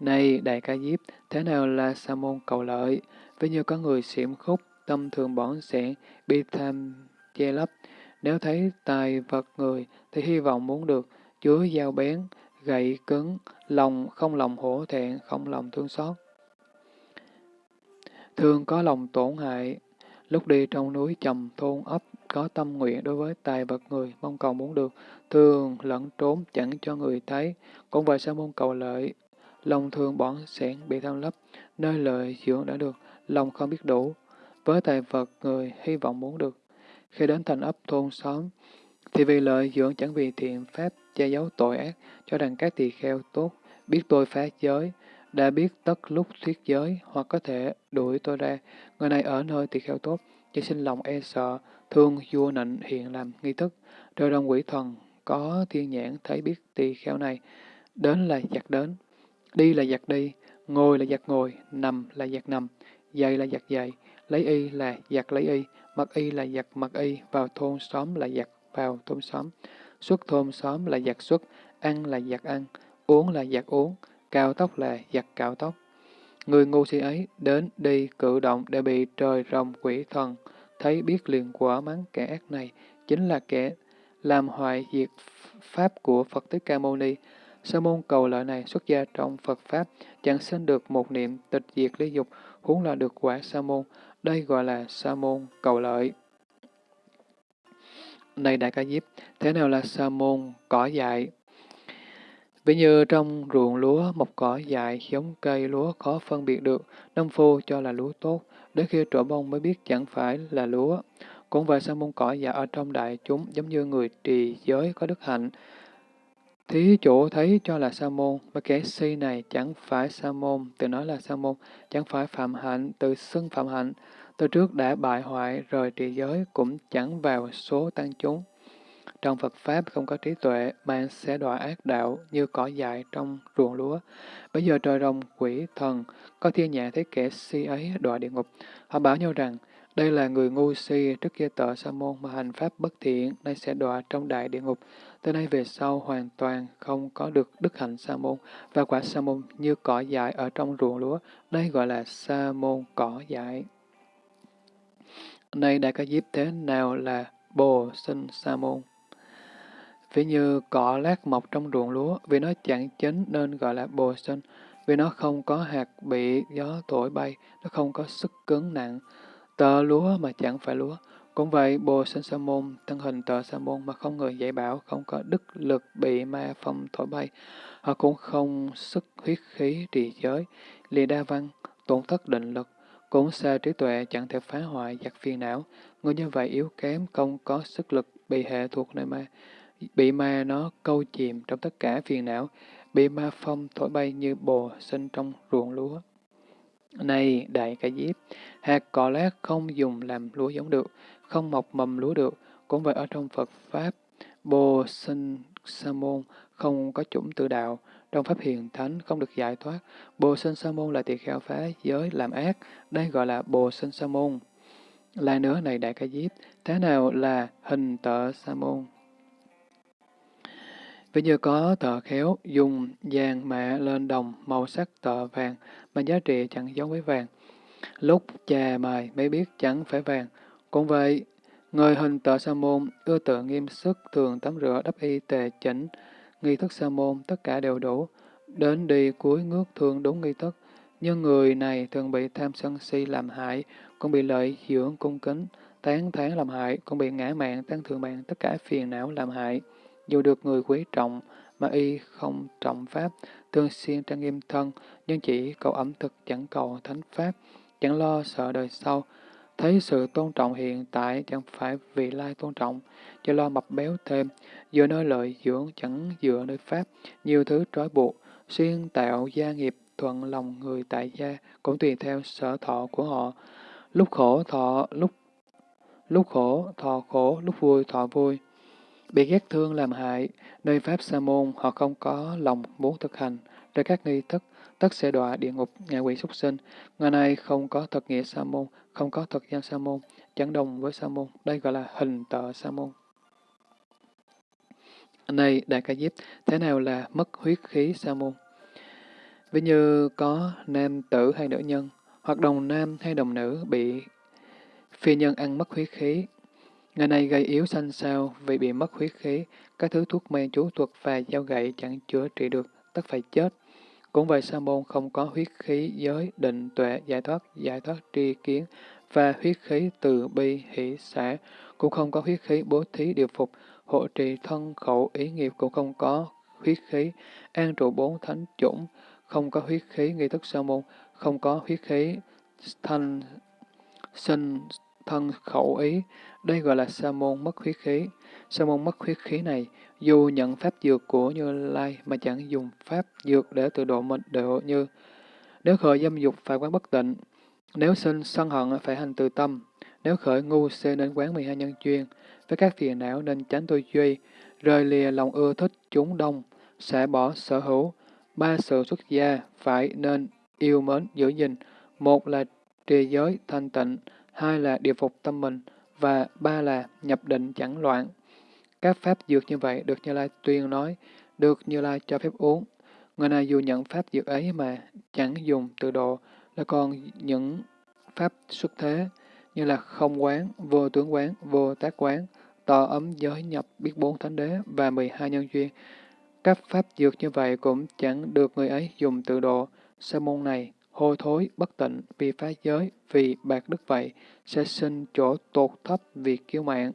Này Đại Ca Diếp, thế nào là sa môn cầu lợi? Ví như có người xiểm khúc, tâm thường bỏng sẻn, bi tham che lấp. Nếu thấy tài vật người thì hy vọng muốn được, chứa dao bén, gậy cứng, lòng không lòng hổ thẹn, không lòng thương xót. Thường có lòng tổn hại, lúc đi trong núi trầm thôn ấp, có tâm nguyện đối với tài vật người, mong cầu muốn được, thường lẫn trốn chẳng cho người thấy, cũng vậy sa mong cầu lợi, lòng thường bỏng sẻn bị tham lấp, nơi lợi dưỡng đã được, lòng không biết đủ. Với tài vật người hy vọng muốn được. Khi đến thành ấp thôn xóm, thì vì lợi dưỡng chẳng vì thiện pháp che giấu tội ác, cho rằng các tỳ kheo tốt, biết tôi phá giới, đã biết tất lúc thuyết giới, hoặc có thể đuổi tôi ra. Người này ở nơi tỳ kheo tốt, chỉ sinh lòng e sợ, thương vua nịnh hiện làm nghi thức, rồi đồng quỷ thần có thiên nhãn thấy biết tỳ kheo này, đến là giặc đến, đi là giặc đi, ngồi là giặc ngồi, nằm là giặc nằm, dậy là giặc dậy, lấy y là giặc lấy y, mặc y là giặc mặc y, vào thôn xóm là giặc vào thôn xóm, xuất thôn xóm là giặc xuất, ăn là giặc ăn, uống là giặc uống, cao tóc là giặt cạo tóc. Người ngu si ấy đến đi cử động để bị trời rồng quỷ thần, thấy biết liền quả mắng kẻ ác này, chính là kẻ làm hoại diệt pháp của Phật Thích Ca Mâu Ni. Sa môn cầu lợi này xuất gia trong Phật Pháp, chẳng sinh được một niệm tịch diệt lý dục, huống là được quả sa môn. Đây gọi là sa môn cầu lợi. Này Đại Ca Diếp, thế nào là sa môn cỏ dại? Ví như trong ruộng lúa, một cỏ dại giống cây lúa khó phân biệt được, nông phu cho là lúa tốt, đến khi trổ bông mới biết chẳng phải là lúa. Cũng vậy sa môn cỏ dại ở trong đại chúng giống như người trì giới có đức hạnh, Thí chủ thấy cho là sa môn, mà kẻ si này chẳng phải sa môn, tự nói là sa môn, chẳng phải phạm hạnh, tự xưng phạm hạnh, từ trước đã bại hoại rồi trì giới cũng chẳng vào số tăng chúng. Trong Phật Pháp không có trí tuệ, mà sẽ đọa ác đạo như cỏ dại trong ruộng lúa. Bây giờ trời rồng quỷ thần, có thiên nhãn thấy kẻ si ấy đọa địa ngục. Họ bảo nhau rằng, đây là người ngu si trước kia tợ sa môn mà hành pháp bất thiện, nay sẽ đọa trong đại địa ngục. Từ nay về sau hoàn toàn không có được đức hạnh sa môn và quả sa môn như cỏ dại ở trong ruộng lúa. Đây gọi là sa môn cỏ dại. nay đã có dịp thế nào là bồ sinh sa môn? Ví như cỏ lát mọc trong ruộng lúa, vì nó chẳng chín nên gọi là bồ sinh, vì nó không có hạt bị gió thổi bay, nó không có sức cứng nặng. Tờ lúa mà chẳng phải lúa, cũng vậy, Bồ Sinh Sa Môn, thân hình tờ Sa Môn mà không người dạy bảo, không có đức lực bị ma phong thổi bay. Họ cũng không sức huyết khí trì giới, lìa đa văn, tổn thất định lực, cũng xa trí tuệ chẳng thể phá hoại giặc phiền não. Người như vậy yếu kém, không có sức lực, bị hệ thuộc nơi ma, bị ma nó câu chìm trong tất cả phiền não, bị ma phong thổi bay như bồ sinh trong ruộng lúa. Này đại ca diếp, hạt cỏ lát không dùng làm lúa giống được, không mọc mầm lúa được. Cũng vậy ở trong Phật Pháp, Bồ Sinh Sa Môn không có chủng tự đạo, trong Pháp Hiền Thánh không được giải thoát. Bồ Sinh Sa Môn là tỳ kheo phá giới làm ác, đây gọi là Bồ Sinh Sa Môn. Lại nữa này Đại Ca Diếp, thế nào là hình tợ Sa Môn? Ví như có tờ khéo dùng vàng mạ lên đồng màu sắc tờ vàng mà giá trị chẳng giống với vàng. Lúc chà mài mới biết chẳng phải vàng, cũng vậy, người hình tờ sa môn, ưa tự nghiêm sức, thường tắm rửa đắp y tề chỉnh, nghi thức sa môn, tất cả đều đủ. Đến đi cuối ngước thường đúng nghi thức, nhưng người này thường bị tham sân si làm hại, cũng bị lợi dưỡng cung kính, tán thán làm hại, cũng bị ngã mạng, tăng thượng mạng, tất cả phiền não làm hại. Dù được người quý trọng, mà y không trọng pháp, thường xuyên trang nghiêm thân, nhưng chỉ cầu ẩm thực chẳng cầu thánh pháp, chẳng lo sợ đời sau, Thấy sự tôn trọng hiện tại chẳng phải vì lai tôn trọng, cho lo mập béo thêm, dựa nơi lợi dưỡng chẳng dựa nơi pháp, nhiều thứ trói buộc, xuyên tạo gia nghiệp thuận lòng người tại gia cũng tùy theo sở thọ của họ. Lúc khổ thọ, lúc lúc khổ thọ khổ, lúc vui thọ vui bị ghét thương làm hại, nơi Pháp Sa môn họ không có lòng muốn thực hành, rồi các nghi thức, tất sẽ đọa địa ngục, ngạ quỷ súc sinh. Ngày nay không có thật nghĩa Sa môn, không có thật danh Sa môn, chẳng đồng với Sa môn, đây gọi là hình tợ Sa môn. Này Đại Ca Diếp, thế nào là mất huyết khí Sa môn? Ví như có nam tử hay nữ nhân, hoặc đồng nam hay đồng nữ bị phi nhân ăn mất huyết khí. Ngày nay gây yếu xanh sao vì bị mất huyết khí, các thứ thuốc men chú thuật và dao gậy chẳng chữa trị được, tất phải chết. Cũng vậy sa môn không có huyết khí giới, định, tuệ, giải thoát, giải thoát tri kiến và huyết khí từ bi, hỷ, xã, cũng không có huyết khí bố thí điều phục, hộ trì thân khẩu ý nghiệp cũng không có huyết khí, an trụ bốn thánh chủng, không có huyết khí nghi thức sa môn, không có huyết khí thanh sinh thân khẩu ý, đây gọi là sa môn mất huyết khí. Sa môn mất huyết khí này, dù nhận pháp dược của Như Lai mà chẳng dùng pháp dược để tự độ mình độ như. Nếu khởi dâm dục phải quán bất tịnh, nếu sinh sân hận phải hành từ tâm, nếu khởi ngu xê nên quán 12 nhân chuyên, với các phiền não nên tránh tôi duy, rời lìa lòng ưa thích chúng đông, sẽ bỏ sở hữu, ba sự xuất gia phải nên yêu mến giữ gìn, một là trì giới thanh tịnh, hai là điều phục tâm mình, và ba là nhập định chẳng loạn. Các pháp dược như vậy được Như Lai tuyên nói, được Như Lai cho phép uống. Người này dù nhận pháp dược ấy mà chẳng dùng tự độ, là còn những pháp xuất thế, như là không quán, vô tướng quán, vô tác quán, tỏ ấm giới nhập biết bốn thánh đế và 12 nhân duyên. Các pháp dược như vậy cũng chẳng được người ấy dùng tự độ. Sa môn này, hôi thối, bất tịnh, vì phá giới, vì bạc đức vậy, sẽ sinh chỗ tột thấp vì kiêu mạng.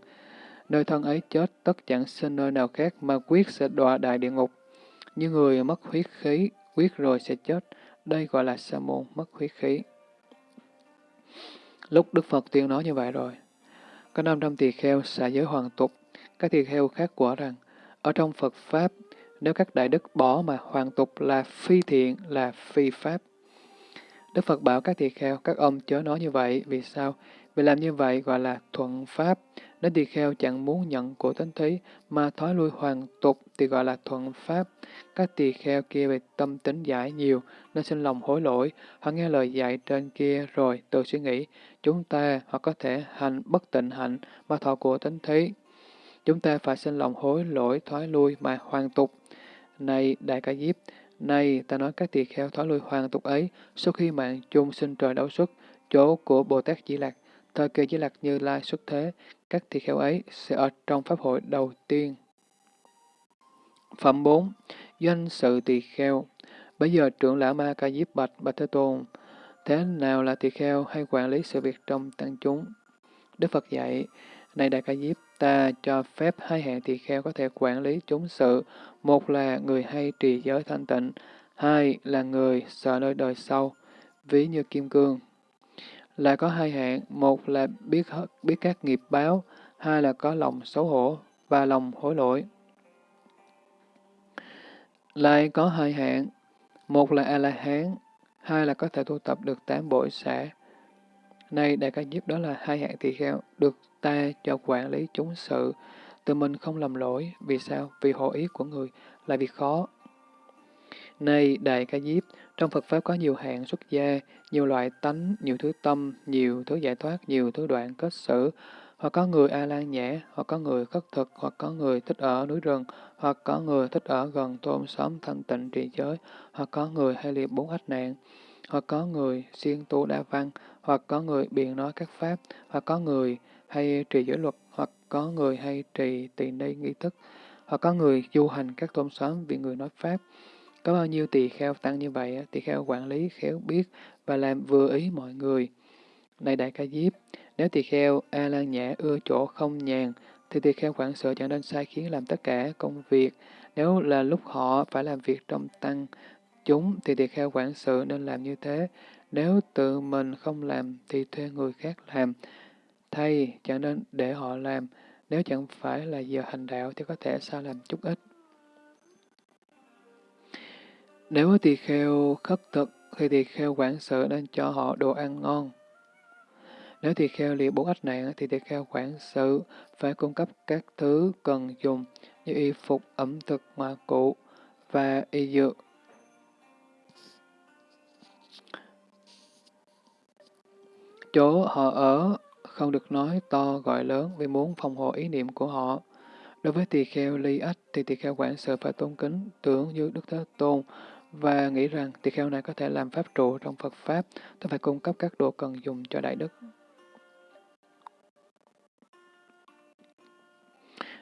Nơi thân ấy chết, tất chẳng sinh nơi nào khác mà quyết sẽ đọa đại địa ngục. Như người mất huyết khí, quyết rồi sẽ chết. Đây gọi là sa môn mất huyết khí. Lúc Đức Phật tiên nói như vậy rồi, có 500 tỳ kheo xả giới hoàn tục, các tỳ kheo khác quả rằng, ở trong Phật Pháp, nếu các đại đức bỏ mà hoàn tục là phi thiện, là phi Pháp. Đức Phật bảo các tỳ kheo, các ông chớ nói như vậy, vì sao? Vì làm như vậy gọi là thuận Pháp. Nếu tỳ kheo chẳng muốn nhận của tánh thí mà thói lui hoàn tục thì gọi là thuận Pháp. Các tỳ kheo kia về tâm tính giải nhiều nên sinh lòng hối lỗi, họ nghe lời dạy trên kia rồi tự suy nghĩ, chúng ta hoặc có thể hành bất tịnh hạnh mà thọ của tánh thí. Chúng ta phải sinh lòng hối lỗi thoái lui mà hoàn tục. Này Đại Ca Diếp, nay ta nói các tỳ kheo thoái lui hoàn tục ấy, sau khi mạng chung sinh trời đấu xuất, chỗ của Bồ Tát Di Lạc, thời kỳ Di Lạc Như Lai xuất thế, các tỳ kheo ấy sẽ ở trong pháp hội đầu tiên. Phẩm 4. Doanh sự tỳ kheo Bây giờ trưởng lão Ma Ca Diếp Bạch Bạch Thế Tôn, thế nào là tỳ kheo hay quản lý sự việc trong tăng chúng? Đức Phật dạy, này Đại Ca Diếp, ta cho phép hai hạng tỳ kheo có thể quản lý chúng sự, một là người hay trì giới thanh tịnh, hai là người sợ nơi đời sau, ví như kim cương. Là có hai hạng, một là biết biết các nghiệp báo, hai là có lòng xấu hổ và lòng hối lỗi. Lại có hai hạng, một là A-la-hán, hai là có thể tu tập được tám bội xã. Nay Đại Ca giúp đó là hai hạng tỳ kheo, được ta cho quản lý chúng sự, tự mình không làm lỗi. Vì sao? Vì hộ ý của người là việc khó. Này Đại Ca Diếp, trong Phật Pháp có nhiều hạng xuất gia, nhiều loại tánh, nhiều thứ tâm, nhiều thứ giải thoát, nhiều thứ đoạn kết xử, hoặc có người A-lan nhã, hoặc có người khất thực, hoặc có người thích ở núi rừng, hoặc có người thích ở gần tôn xóm thanh tịnh trì giới, hoặc có người hay liệt bốn ách nạn, hoặc có người siêng tu đa văn, hoặc có người biện nói các pháp, hoặc có người hay trì giới luật, hoặc có người hay trì tỳ ni nghi thức, hoặc có người du hành các tôn xóm vì người nói pháp. Có bao nhiêu tỳ kheo tăng như vậy, tỳ kheo quản lý khéo biết và làm vừa ý mọi người. Này Đại Ca Diếp, nếu tỳ kheo A Lan Nhã ưa chỗ không nhàn, thì tỳ kheo quản sự chẳng nên sai khiến làm tất cả công việc. Nếu là lúc họ phải làm việc trong tăng chúng, thì tỳ kheo quản sự nên làm như thế. Nếu tự mình không làm, thì thuê người khác làm. Thay, chẳng nên để họ làm. Nếu chẳng phải là giờ hành đạo, thì có thể sao làm chút ít. Nếu tỳ kheo khất thực, thì tỳ kheo quản sự nên cho họ đồ ăn ngon. Nếu tỳ kheo liệu bốn ách nạn thì tỳ kheo quản sự phải cung cấp các thứ cần dùng như y phục, ẩm thực, ngoại cụ và y dược. Chỗ họ ở không được nói to gọi lớn vì muốn phòng hộ ý niệm của họ. Đối với tỳ kheo ly ách thì tỳ kheo quản sự phải tôn kính tưởng như Đức Thế Tôn và nghĩ rằng tỳ kheo này có thể làm pháp trụ trong Phật Pháp, tôi phải cung cấp các đồ cần dùng cho Đại Đức.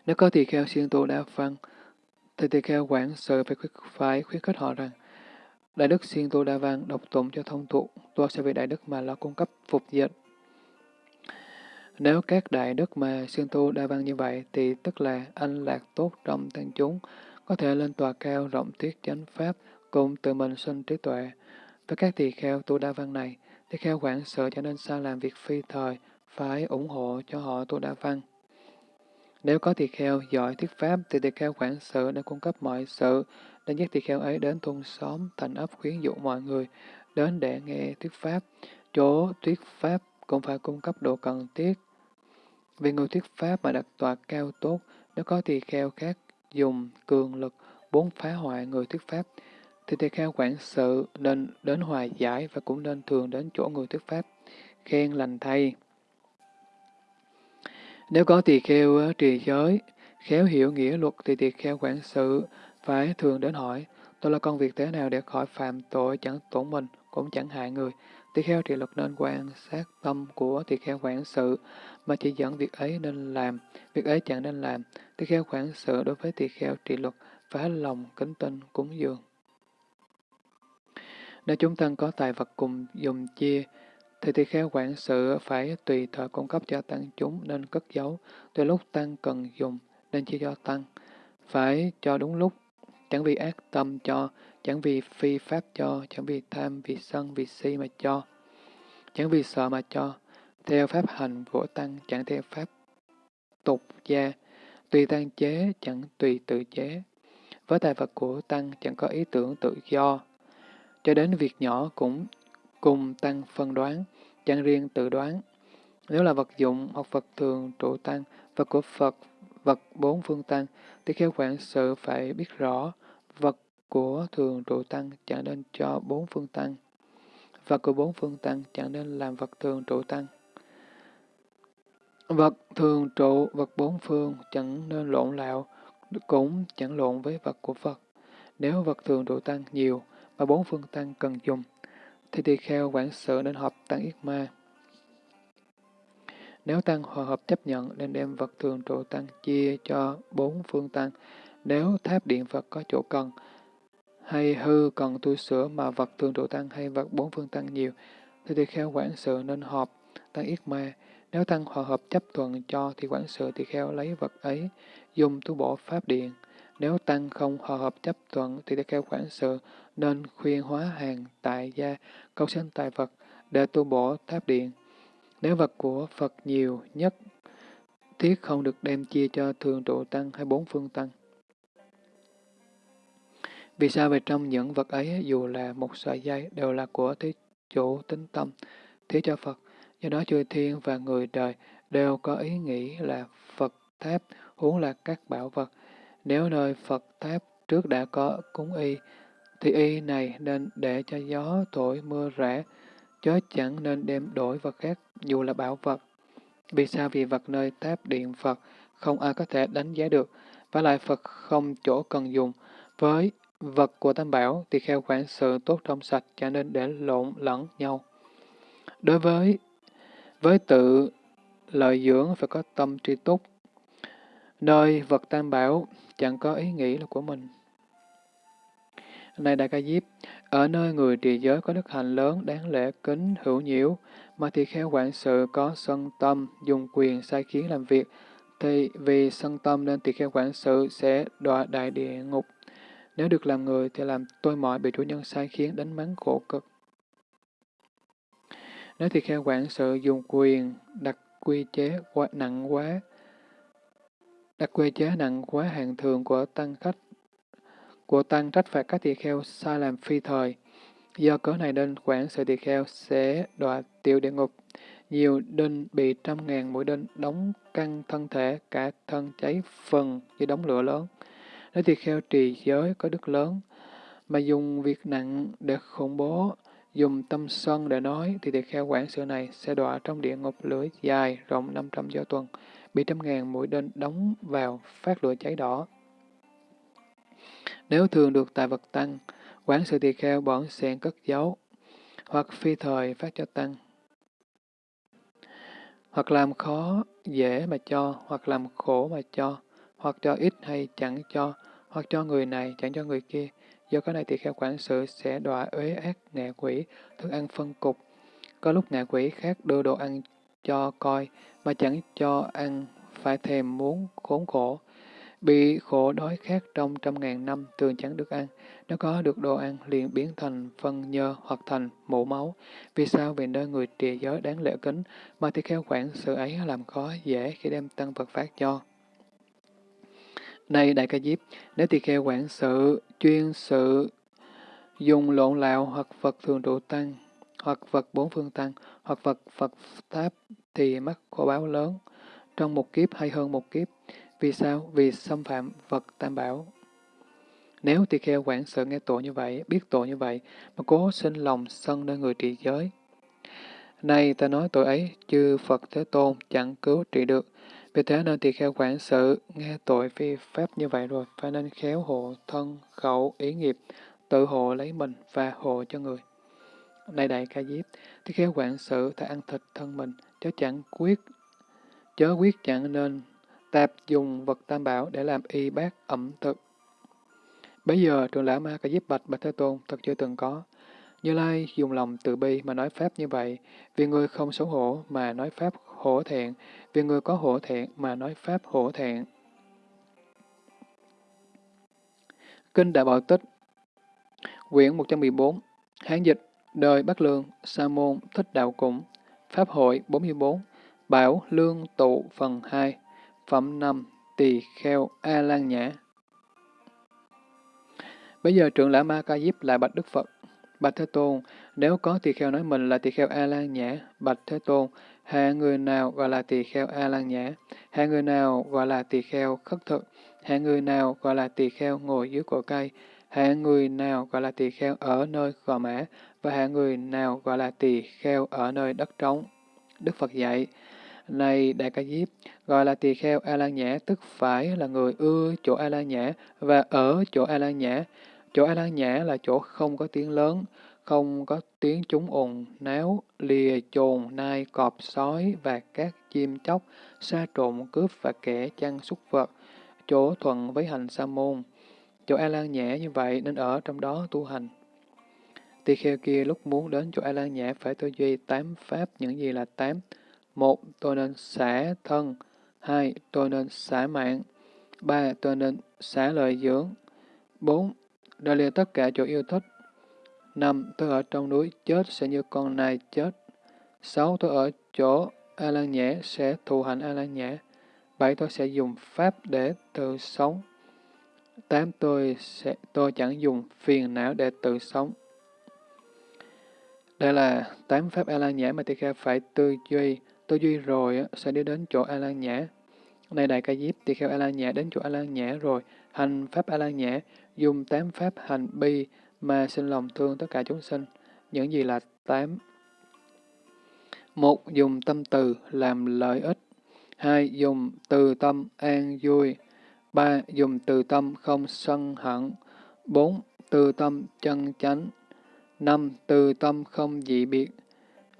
Nếu có tỳ kheo siêng tu đa văn, thì tỳ kheo quản sự phải khuyến, phải khuyến khích họ rằng Đại Đức siêng tu đa văn độc tụng cho thông thụ, tôi sẽ vì Đại Đức mà lo cung cấp phục dịch nếu các đại đức mà xương tu đa văn như vậy, thì tức là anh lạc tốt trong tăng chúng, có thể lên tòa cao rộng thuyết chánh pháp, cùng tự mình sinh trí tuệ. Với các tỳ kheo tu đa văn này, tỳ kheo quản sự cho nên sao làm việc phi thời, phải ủng hộ cho họ tu đa văn. Nếu có tỳ kheo giỏi thuyết pháp, thì tỳ kheo quản sự đã cung cấp mọi sự, đã dắt tỳ kheo ấy đến thôn xóm, thành ấp khuyến dụ mọi người, đến để nghe thuyết pháp. Chỗ thuyết pháp cũng phải cung cấp độ cần thiết vì người thuyết pháp mà đặt tòa cao tốt, nếu có tỳ kheo khác dùng cường lực bốn phá hoại người thuyết pháp, thì tỳ kheo quản sự nên đến hòa giải và cũng nên thường đến chỗ người thuyết pháp, khen lành thay. Nếu có tỳ kheo ờ, trì giới, khéo hiểu nghĩa luật thì tỳ kheo quản sự phải thường đến hỏi, tôi là công việc thế nào để khỏi phạm tội chẳng tổn mình, cũng chẳng hại người. Tỳ kheo trì luật nên quan sát tâm của tỳ kheo quản sự, mà chỉ dẫn việc ấy nên làm, việc ấy chẳng nên làm. Tỳ kheo quản sự đối với tỳ kheo trì luật, phá lòng, kính tinh, cúng dường. Nếu chúng tăng có tài vật cùng dùng chia, thì tỳ kheo quản sự phải tùy thời cung cấp cho tăng chúng nên cất giấu, từ lúc tăng cần dùng nên chia cho tăng. Phải cho đúng lúc, chẳng vì ác tâm cho, chẳng vì phi pháp cho, chẳng vì tham, vì sân, vì si mà cho, chẳng vì sợ mà cho, theo pháp hành của tăng, chẳng theo pháp tục gia, tùy tăng chế, chẳng tùy tự chế. Với tài vật của tăng chẳng có ý tưởng tự do, cho đến việc nhỏ cũng cùng tăng phân đoán, chẳng riêng tự đoán. Nếu là vật dụng hoặc vật thường trụ tăng, vật của Phật, vật bốn phương tăng, thì khéo quản sự phải biết rõ, vật của thường trụ tăng chẳng nên cho bốn phương tăng. và của bốn phương tăng chẳng nên làm vật thường trụ tăng. Vật thường trụ, vật bốn phương chẳng nên lộn lạo, cũng chẳng lộn với vật của Phật. Nếu vật thường trụ tăng nhiều và bốn phương tăng cần dùng, thì tỳ kheo quản sự nên hợp tăng yết ma. Nếu tăng hòa hợp chấp nhận nên đem vật thường trụ tăng chia cho bốn phương tăng. Nếu tháp điện Phật có chỗ cần, hay hư cần tu sửa mà vật thường trụ tăng hay vật bốn phương tăng nhiều, thì tỳ kheo quản sự nên họp tăng yết ma. Nếu tăng hòa hợp chấp thuận cho thì quản sự tỳ kheo lấy vật ấy, dùng tu bổ pháp điện. Nếu tăng không hòa hợp chấp thuận thì tỳ kheo quản sự nên khuyên hóa hàng tại gia, cầu sinh tại vật để tu bổ tháp điện. Nếu vật của Phật nhiều nhất, thiết không được đem chia cho thường trụ tăng hay bốn phương tăng. Vì sao về trong những vật ấy, dù là một sợi dây, đều là của thế chủ tính tâm, thế cho Phật. Do đó chư thiên và người đời đều có ý nghĩ là Phật tháp, huống là các bảo vật. Nếu nơi Phật tháp trước đã có cúng y, thì y này nên để cho gió thổi mưa rã, chớ chẳng nên đem đổi vật khác, dù là bảo vật. Vì sao? Vì vật nơi tháp điện Phật không ai có thể đánh giá được, và lại Phật không chỗ cần dùng. Với vật của Tam Bảo thì kheo quản sự tốt trong sạch, cho nên để lộn lẫn nhau. Đối với với tự lợi dưỡng phải có tâm tri túc. Nơi vật tam bảo chẳng có ý nghĩ là của mình. Này Đại Ca Diếp, ở nơi người trì giới có đức hạnh lớn, đáng lẽ kính, hữu nhiễu, mà thì kheo quản sự có sân tâm, dùng quyền sai khiến làm việc, thì vì sân tâm nên tỳ kheo quản sự sẽ đọa đại địa ngục. Nếu được làm người thì làm tôi mọi bị chủ nhân sai khiến đánh mắng khổ cực. Nếu thì kheo quản sự dùng quyền đặt quy chế quá, nặng quá, đặt quy chế nặng quá hàng thường của tăng khách, của tăng trách phạt các tỳ kheo sai làm phi thời. Do cớ này nên quản sự tỳ kheo sẽ đọa tiểu địa ngục. nhiều đinh bị trăm ngàn mũi đinh đóng căng thân thể, cả thân cháy phần như đóng lửa lớn. Nếu tỳ kheo trì giới có đức lớn, mà dùng việc nặng để khủng bố, dùng tâm sân để nói, thì tỳ kheo quản sự này sẽ đọa trong địa ngục lưỡi dài rộng 500 do tuần, bị trăm ngàn mũi đinh đóng vào phát lửa cháy đỏ. Nếu thường được tài vật tăng, quản sự tỳ kheo bỏng xẹn cất giấu, hoặc phi thời phát cho tăng, hoặc làm khó dễ mà cho, hoặc làm khổ mà cho, hoặc cho ít hay chẳng cho, hoặc cho người này chẳng cho người kia. Do cái này tỳ kheo quản sự sẽ đọa uế ác ngạ quỷ, thức ăn phân cục. Có lúc ngạ quỷ khác đưa đồ ăn cho coi, mà chẳng cho ăn, phải thèm muốn khốn khổ. Bị khổ đói khát trong trăm ngàn năm thường chẳng được ăn, nếu có được đồ ăn liền biến thành phân nhơ hoặc thành mũ máu. Vì sao? Vì nơi người trì giới đáng lễ kính, mà thì kheo quản sự ấy làm khó dễ khi đem tăng vật phát cho. Này Đại Ca Diếp, nếu tỳ kheo quản sự, chuyên sự, dùng lộn lạo hoặc vật thường trụ tăng, hoặc vật bốn phương tăng, hoặc vật Phật tháp thì mắc khổ báo lớn, trong một kiếp hay hơn một kiếp. Vì sao? Vì xâm phạm vật tam bảo. Nếu tỳ kheo quản sự nghe tội như vậy, biết tội như vậy, mà cố sinh lòng sân nơi người trị giới. Này ta nói tội ấy, chư Phật Thế Tôn chẳng cứu trị được. Vì thế nên tỳ kheo quản sự, nghe tội vi pháp như vậy rồi, phải nên khéo hộ thân, khẩu, ý nghiệp, tự hộ lấy mình và hộ cho người. Này đại ca diếp, tỳ kheo quản sự ta ăn thịt thân mình, chớ chẳng quyết, chớ quyết chẳng nên tạp dùng vật tam bảo để làm y bát ẩm thực. Bây giờ trường lão ma ca diếp bạch bạch thế tôn thật chưa từng có. Như Lai dùng lòng từ bi mà nói Pháp như vậy, vì người không xấu hổ mà nói Pháp hổ thẹn, vì người có hổ thẹn mà nói Pháp hổ thẹn. Kinh Đại Bảo Tích Quyển 114 Hán dịch Đời Bắc Lương Sa Môn Thích Đạo Củng Pháp hội 44 Bảo Lương Tụ Phần 2 Phẩm 5 Tỳ Kheo A Lan Nhã Bây giờ trưởng lão Ma Ca Diếp lại bạch Đức Phật Bạch Thế Tôn, nếu có tỳ kheo nói mình là tỳ kheo A-lan nhã, Bạch Thế Tôn, hạ người nào gọi là tỳ kheo A-lan nhã, hạ người nào gọi là tỳ kheo khất thực, hạ người nào gọi là tỳ kheo ngồi dưới cổ cây, hạ người nào gọi là tỳ kheo ở nơi gò mã, và hạ người nào gọi là tỳ kheo ở nơi đất trống. Đức Phật dạy, này Đại Ca Diếp, gọi là tỳ kheo A-lan nhã, tức phải là người ưa chỗ A-lan nhã và ở chỗ A-lan nhã, Chỗ A Lan Nhã là chỗ không có tiếng lớn, không có tiếng chúng ồn, náo, lìa, chồn, nai, cọp, sói và các chim chóc, sa trộn, cướp và kẻ chăn súc vật, chỗ thuận với hành sa môn. Chỗ A Lan nhẹ như vậy nên ở trong đó tu hành. Tỳ kheo kia lúc muốn đến chỗ A Lan nhẹ phải tư duy tám pháp những gì là tám. Một, tôi nên xả thân. Hai, tôi nên xả mạng. Ba, tôi nên xả lợi dưỡng. Bốn, đã lìa tất cả chỗ yêu thích năm Tôi ở trong núi chết sẽ như con nai chết. sáu Tôi ở chỗ A la Nhã sẽ thù hành A la Nhã. bảy Tôi sẽ dùng pháp để tự sống. tám Tôi sẽ tôi chẳng dùng phiền não để tự sống. Đây là tám pháp A la Nhã mà Tỳ Kheo phải tư duy, tư duy rồi sẽ đi đến chỗ A la Nhã. Này đại ca diếp Tỳ Kheo A la Nhã đến chỗ A la Nhã rồi, hành pháp A la Nhã, dùng tám pháp hành bi mà sinh lòng thương tất cả chúng sinh. Những gì là tám? Một, dùng tâm từ làm lợi ích. Hai, dùng từ tâm an vui. Ba, dùng từ tâm không sân hận. Bốn, từ tâm chân chánh. Năm, từ tâm không dị biệt.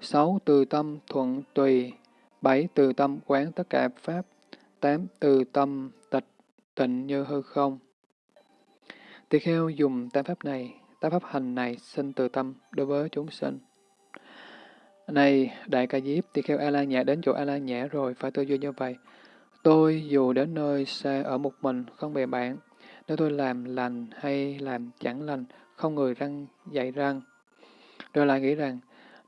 Sáu, từ tâm thuận tùy. Bảy, từ tâm quán tất cả pháp. Tám, từ tâm tịch tịnh như hư không. Tỳ kheo dùng tam pháp này, tam pháp hành này sinh từ tâm đối với chúng sinh. Này, Đại Ca Diếp, tỳ kheo A-la nhã đến chỗ A-la nhã rồi, phải tư duy như vậy. Tôi dù đến nơi xa ở một mình, không bè bạn, nếu tôi làm lành hay làm chẳng lành, không người răng dạy răng. Rồi lại nghĩ rằng,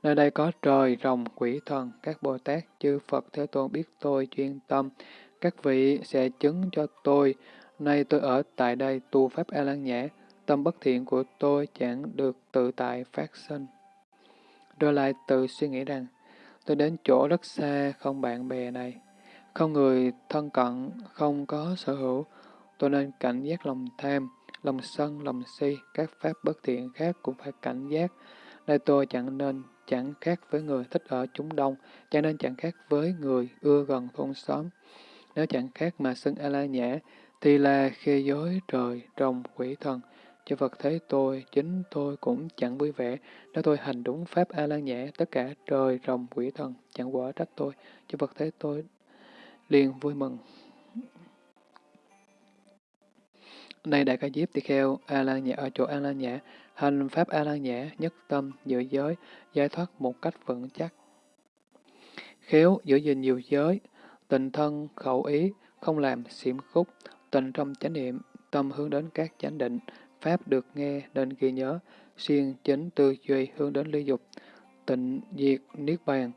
nơi đây có trời, rồng, quỷ thần, các Bồ Tát, chư Phật Thế Tôn biết tôi chuyên tâm, các vị sẽ chứng cho tôi Nay tôi ở tại đây tu Pháp A-lan nhã, tâm bất thiện của tôi chẳng được tự tại phát sinh. Rồi lại tự suy nghĩ rằng, tôi đến chỗ rất xa, không bạn bè này, không người thân cận, không có sở hữu, tôi nên cảnh giác lòng tham, lòng sân, lòng si, các pháp bất thiện khác cũng phải cảnh giác. Nơi tôi chẳng nên chẳng khác với người thích ở chúng đông, chẳng nên chẳng khác với người ưa gần thôn xóm. Nếu chẳng khác mà xưng A-la nhã, thì là khi dối trời, rồng, quỷ thần. Cho Phật thấy tôi, chính tôi cũng chẳng vui vẻ. Nếu tôi hành đúng Pháp A-la nhã, tất cả trời, rồng, quỷ thần chẳng quả trách tôi. Cho Phật thấy tôi liền vui mừng. Này Đại Ca Diếp Tỳ Kheo, A-la nhã ở chỗ A-la nhã, hành Pháp A-la nhã, nhất tâm, giữ giới, giải thoát một cách vững chắc. Khéo giữ gìn nhiều giới, tình thân, khẩu ý, không làm xiểm khúc, tình trong chánh niệm, tâm hướng đến các chánh định, pháp được nghe nên ghi nhớ, siêng chính tư duy hướng đến ly dục, tịnh diệt niết bàn,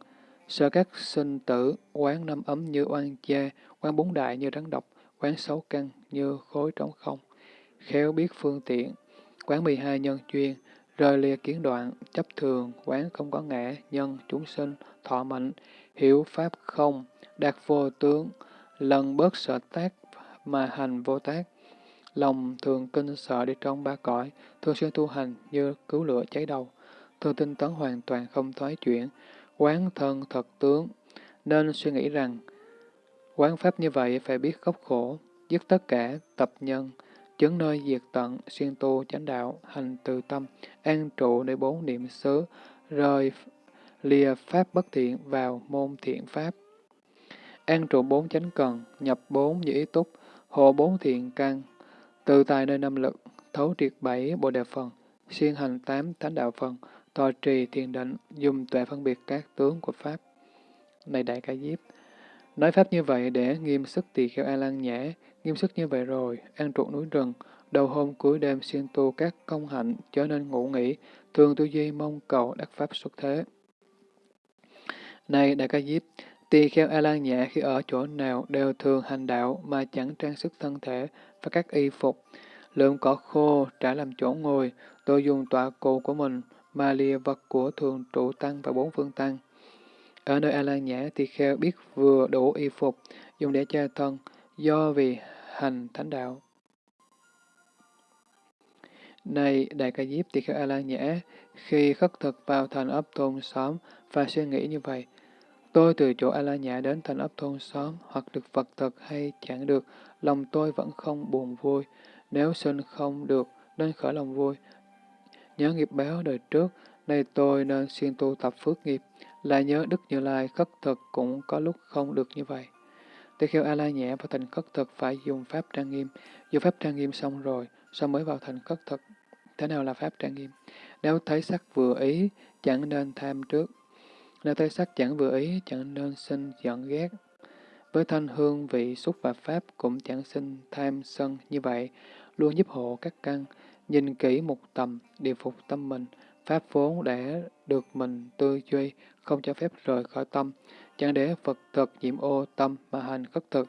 sợ các sinh tử, quán năm ấm như oan cha, quán bốn đại như rắn độc, quán sáu căn như khối trống không, khéo biết phương tiện, quán 12 nhân chuyên, rời lìa kiến đoạn, chấp thường, quán không có ngã, nhân, chúng sinh, thọ mệnh, hiểu pháp không, đạt vô tướng, lần bớt sợ tác mà hành vô tác. Lòng thường kinh sợ đi trong ba cõi, thường xuyên tu hành như cứu lửa cháy đầu, thường tinh tấn hoàn toàn không thoái chuyển, quán thân thật tướng, nên suy nghĩ rằng, quán pháp như vậy phải biết gốc khổ, dứt tất cả tập nhân, chứng nơi diệt tận, xuyên tu chánh đạo, hành từ tâm, an trụ nơi bốn niệm xứ, rời lìa pháp bất thiện vào môn thiện pháp. An trụ bốn chánh cần, nhập bốn như ý túc, hộ bốn thiện căn, từ tài nơi năm lực, thấu triệt bảy bộ đề phần, xuyên hành tám thánh đạo phần, tòa trì thiền định, dùng tuệ phân biệt các tướng của Pháp. Này Đại Ca Diếp, nói Pháp như vậy để nghiêm sức tỳ kheo A-lan nhã, nghiêm sức như vậy rồi, an trụ núi rừng, đầu hôm cuối đêm xuyên tu các công hạnh, trở nên ngủ nghỉ, thường tu duy mong cầu đắc Pháp xuất thế. Này Đại Ca Diếp, Tỳ kheo A-lan nhã khi ở chỗ nào đều thường hành đạo mà chẳng trang sức thân thể và các y phục. lượm cỏ khô trả làm chỗ ngồi, tôi dùng tọa cụ của mình mà lìa vật của thường trụ tăng và bốn phương tăng. Ở nơi A-lan nhã, tỳ kheo biết vừa đủ y phục, dùng để che thân, do vì hành thánh đạo. Này, Đại Ca Diếp tỳ kheo A-lan nhã, khi khất thực vào thành ấp thôn xóm và suy nghĩ như vậy, Tôi từ chỗ A La Nhã đến thành ấp thôn xóm, hoặc được Phật thật hay chẳng được, lòng tôi vẫn không buồn vui. Nếu sinh không được, nên khởi lòng vui. Nhớ nghiệp báo đời trước, nay tôi nên xuyên tu tập phước nghiệp, là nhớ Đức Như Lai khất thực cũng có lúc không được như vậy. Từ khi A La Nhã vào thành khất thực phải dùng pháp trang nghiêm, dùng pháp trang nghiêm xong rồi, sau mới vào thành khất thực. Thế nào là pháp trang nghiêm? Nếu thấy sắc vừa ý, chẳng nên tham trước, là thấy sắc chẳng vừa ý, chẳng nên sinh giận ghét. Với thanh hương vị xúc và pháp cũng chẳng sinh tham sân như vậy, luôn giúp hộ các căn, nhìn kỹ một tầm, điều phục tâm mình, pháp vốn để được mình tư duy, không cho phép rời khỏi tâm, chẳng để Phật thực nhiễm ô tâm mà hành khất thực.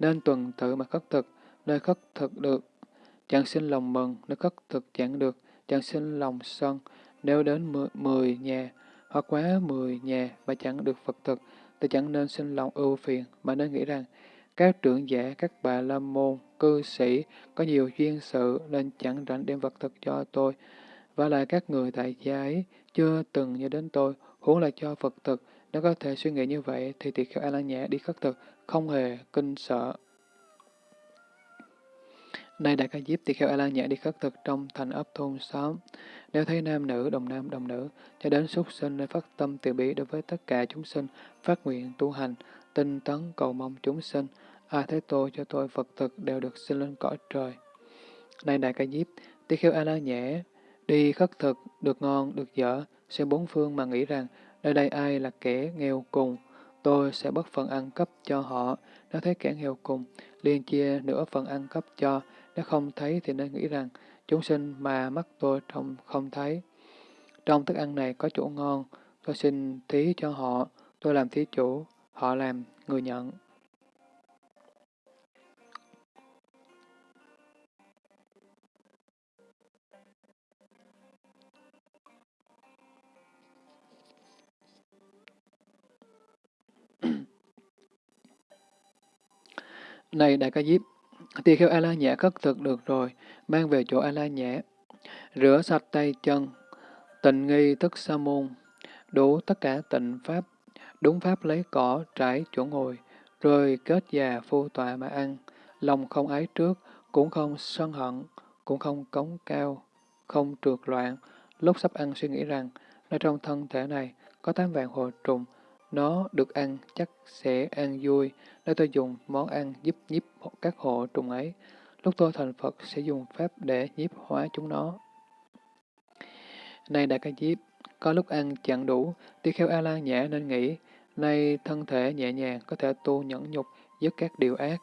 Nên tuần tự mà khất thực, nơi khất thực được, chẳng sinh lòng mừng, nơi khất thực chẳng được, chẳng sinh lòng sân, nếu đến mười nhà, hoặc quá mười nhà mà chẳng được Phật thực, thì chẳng nên sinh lòng ưu phiền, mà nên nghĩ rằng các trưởng giả, các bà la môn, cư sĩ có nhiều duyên sự nên chẳng rảnh đem vật thực cho tôi. Và lại các người tại gia ấy chưa từng nhớ đến tôi, huống là cho Phật thực. Nếu có thể suy nghĩ như vậy thì tỳ kheo A La Nhã đi khất thực, không hề kinh sợ. Nay Đại Ca Diếp tỳ kheo A La Nhã đi khất thực trong thành ấp thôn xóm. Nếu thấy nam nữ, đồng nam, đồng nữ, cho đến súc sinh nên phát tâm từ bi đối với tất cả chúng sinh, phát nguyện tu hành, tinh tấn cầu mong chúng sinh. Ai thấy tôi cho tôi Phật thực đều được sinh lên cõi trời. nay Đại Ca Diếp, tỳ kheo A La Nhã đi khất thực, được ngon, được dở, xem bốn phương mà nghĩ rằng nơi đây ai là kẻ nghèo cùng, tôi sẽ bất phần ăn cấp cho họ. Nếu thấy kẻ nghèo cùng, liền chia nửa phần ăn cấp cho, nếu không thấy thì nên nghĩ rằng, chúng sinh mà mắt tôi trong không thấy. Trong thức ăn này có chỗ ngon, tôi xin thí cho họ, tôi làm thí chủ, họ làm người nhận. Này Đại Ca Diếp, tỳ kheo A-la nhã cất thực được rồi, mang về chỗ A-la nhã, rửa sạch tay chân, tịnh nghi tức sa môn, đủ tất cả tịnh pháp, đúng pháp lấy cỏ trải chỗ ngồi, rồi kết già phu tọa mà ăn, lòng không ái trước, cũng không sân hận, cũng không cống cao, không trượt loạn, lúc sắp ăn suy nghĩ rằng, nơi trong thân thể này có tám vạn hồ trùng, nó được ăn chắc sẽ ăn vui, nếu tôi dùng món ăn giúp nhiếp các hộ trùng ấy, lúc tôi thành Phật sẽ dùng pháp để nhiếp hóa chúng nó. Này Đại Ca Diếp, có lúc ăn chẳng đủ, tỳ kheo a la nhã nên nghĩ, nay thân thể nhẹ nhàng có thể tu nhẫn nhục dứt các điều ác.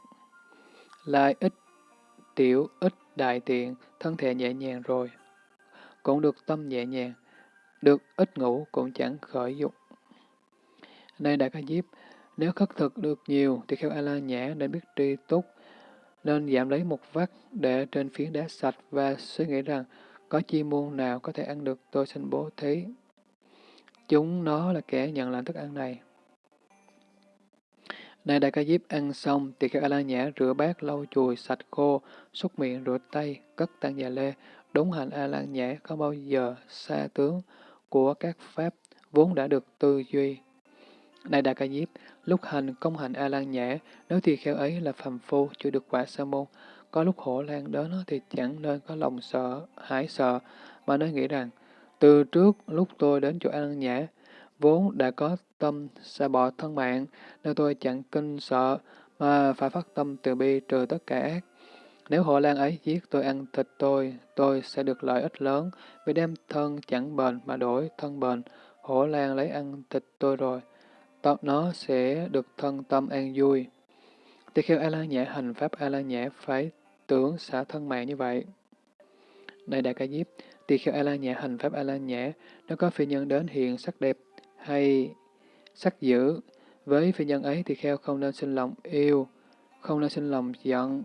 Lại ít tiểu, ít đại tiện, thân thể nhẹ nhàng rồi. Cũng được tâm nhẹ nhàng, được ít ngủ cũng chẳng khởi dục. Này Đại Ca Diếp, nếu khất thực được nhiều thì kheo A-la nhã nên biết tri túc, nên giảm lấy một vắt để trên phiến đá sạch và suy nghĩ rằng có chi muôn nào có thể ăn được tôi xin bố thí. Chúng nó là kẻ nhận lãnh thức ăn này. Này Đại Ca Diếp ăn xong, thì kheo A-la nhã rửa bát lau chùi sạch khô, xúc miệng rửa tay, cất tăng già lê, đúng hành A-la nhã không bao giờ xa tướng của các pháp vốn đã được tư duy. Này Đại Ca Diếp, lúc hành công hành A-lan nhã, nếu thì kheo ấy là phàm phu, chưa được quả sa môn, có lúc hổ lan đến thì chẳng nên có lòng sợ, hãi sợ, mà nên nghĩ rằng, từ trước lúc tôi đến chỗ A-lan nhã, vốn đã có tâm xa bỏ thân mạng, nên tôi chẳng kinh sợ, mà phải phát tâm từ bi trừ tất cả ác. Nếu hộ lan ấy giết tôi ăn thịt tôi, tôi sẽ được lợi ích lớn, vì đem thân chẳng bền mà đổi thân bền. Hổ lan lấy ăn thịt tôi rồi, nó sẽ được thân tâm an vui. Tỳ kheo A-la nhã hành pháp A-la nhã phải tưởng xả thân mạng như vậy. Này Đại Ca Diếp, tỳ kheo A-la nhã hành pháp A-la nhã, nó có phi nhân đến hiện sắc đẹp hay sắc dữ, với phi nhân ấy tỳ kheo không nên sinh lòng yêu, không nên sinh lòng giận.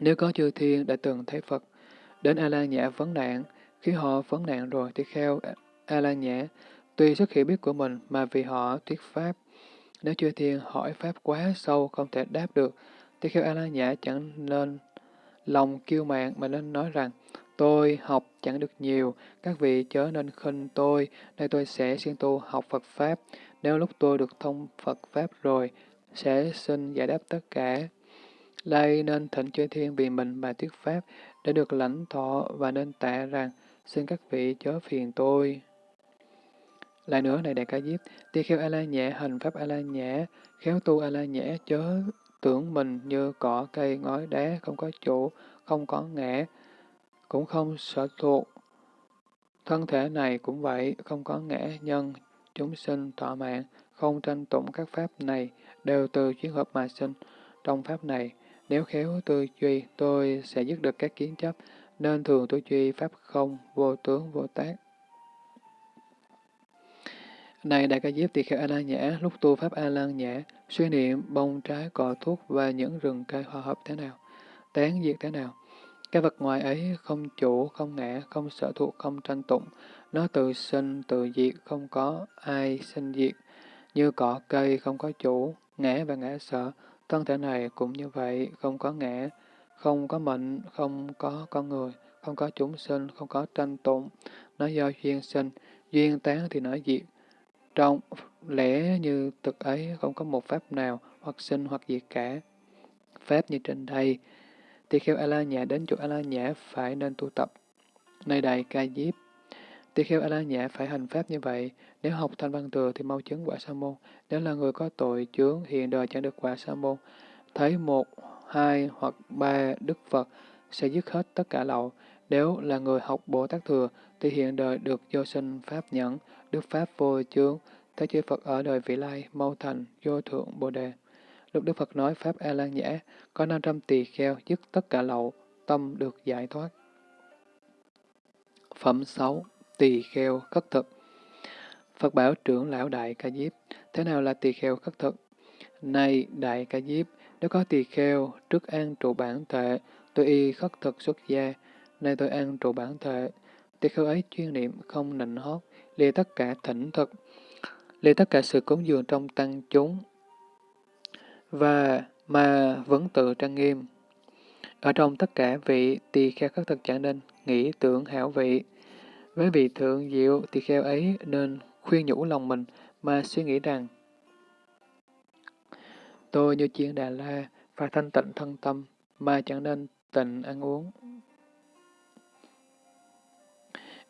Nếu có chư thiên đã từng thấy Phật, đến A-la nhã vấn nạn, khi họ vấn nạn rồi tỳ kheo A-la nhã Tuy sức hiểu biết của mình mà vì họ thuyết pháp, nếu chư thiên hỏi pháp quá sâu không thể đáp được, thì kheo A-la nhã chẳng nên lòng kiêu mạn mà nên nói rằng, tôi học chẳng được nhiều, các vị chớ nên khinh tôi, đây tôi sẽ siêng tu học Phật Pháp, nếu lúc tôi được thông Phật Pháp rồi, sẽ xin giải đáp tất cả. Đây nên thỉnh chư thiên vì mình mà thuyết Pháp, để được lãnh thọ và nên tạ rằng, xin các vị chớ phiền tôi. Lại nữa này Đại Ca Diếp, tỳ kheo A-la nhẹ, hành pháp A-la nhẹ, khéo tu A-la nhẹ, chớ tưởng mình như cỏ cây ngói đá, không có chủ, không có ngã, cũng không sở thuộc. Thân thể này cũng vậy, không có ngã nhân, chúng sinh thọ mạng, không tranh tụng các pháp này, đều từ chuyến hợp mà sinh. Trong pháp này, nếu khéo tư duy, tôi sẽ dứt được các kiến chấp, nên thường tôi duy pháp không, vô tướng, vô tác. Này Đại Ca Diếp Tỳ Kheo A-la Nhã, lúc tu Pháp A-la Nhã, suy niệm bông trái cỏ thuốc và những rừng cây hòa hợp thế nào, tán diệt thế nào. Cái vật ngoài ấy không chủ, không ngã, không sở thuộc, không tranh tụng, nó tự sinh, tự diệt, không có ai sinh diệt. Như cỏ cây không có chủ, ngã và ngã sợ, thân thể này cũng như vậy, không có ngã, không có mệnh, không có con người, không có chúng sinh, không có tranh tụng, nó do duyên sinh, duyên tán thì nó diệt. Trong lẽ như thực ấy không có một pháp nào hoặc sinh hoặc diệt cả. Pháp như trên đây, Tỳ kheo A-la nhã đến chỗ A-la nhã phải nên tu tập. Này đại ca diếp, tỳ kheo A-la nhã phải hành pháp như vậy, nếu học thanh văn thừa thì mau chứng quả sa môn, nếu là người có tội chướng hiện đời chẳng được quả sa môn, thấy một, hai hoặc ba đức Phật sẽ dứt hết tất cả lậu, nếu là người học Bồ Tát Thừa, thì hiện đời được vô sinh Pháp nhẫn, Đức Pháp vô chướng, Thế chư Phật ở đời vị lai, mau thành, vô thượng Bồ Đề. Lúc Đức Phật nói Pháp A-lan nhã, có 500 tỳ kheo dứt tất cả lậu, tâm được giải thoát. Phẩm 6. Tỳ kheo khất thực Phật bảo trưởng lão Đại Ca Diếp, thế nào là tỳ kheo khất thực? Này Đại Ca Diếp, nếu có tỳ kheo, trước an trụ bản thể, tôi y khất thực xuất gia, nay tôi ăn trụ bản thể. Tỳ kheo ấy chuyên niệm không nịnh hót, lìa tất cả thỉnh thực, lìa tất cả sự cúng dường trong tăng chúng, và mà vẫn tự trang nghiêm. Ở trong tất cả vị tỳ kheo các thực chẳng nên nghĩ tưởng hảo vị. Với vị thượng diệu tỳ kheo ấy nên khuyên nhủ lòng mình mà suy nghĩ rằng Tôi như chiên Đà La, phải thanh tịnh thân tâm, mà chẳng nên tịnh ăn uống.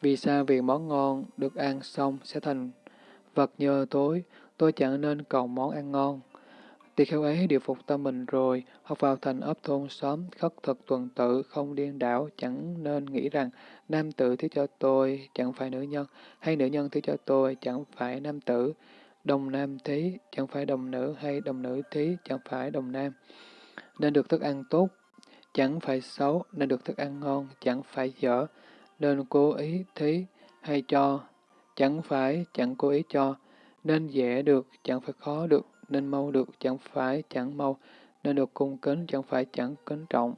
Vì sao việc món ngon được ăn xong sẽ thành vật nhơ tối, tôi chẳng nên cầu món ăn ngon. Tỳ kheo ấy điều phục tâm mình rồi, học vào thành ấp thôn xóm, khất thực tuần tự, không điên đảo, chẳng nên nghĩ rằng nam tử thứ cho tôi chẳng phải nữ nhân, hay nữ nhân thứ cho tôi chẳng phải nam tử, đồng nam thí chẳng phải đồng nữ, hay đồng nữ thí chẳng phải đồng nam. Nên được thức ăn tốt, chẳng phải xấu, nên được thức ăn ngon, chẳng phải dở, nên cố ý thí hay cho, chẳng phải chẳng cố ý cho, nên dễ được, chẳng phải khó được, nên mau được, chẳng phải chẳng mau, nên được cung kính, chẳng phải chẳng kính trọng,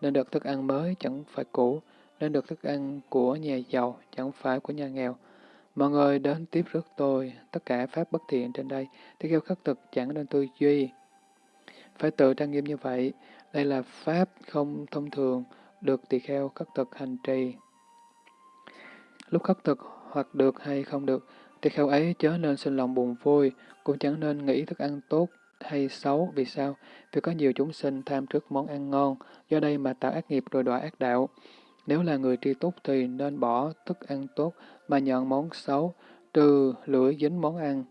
nên được thức ăn mới, chẳng phải cũ, nên được thức ăn của nhà giàu, chẳng phải của nhà nghèo. Mọi người đến tiếp rước tôi, tất cả pháp bất thiện trên đây, thì kêu khắc thực chẳng nên tư duy. Phải tự trang nghiêm như vậy, đây là pháp không thông thường, được tỳ kheo khắc thực hành trì. Lúc khắc thực hoặc được hay không được, thì kheo ấy chớ nên sinh lòng buồn vui, cũng chẳng nên nghĩ thức ăn tốt hay xấu. Vì sao? Vì có nhiều chúng sinh tham trước món ăn ngon, do đây mà tạo ác nghiệp rồi đọa ác đạo. Nếu là người tri túc thì nên bỏ thức ăn tốt mà nhận món xấu, trừ lưỡi dính món ăn.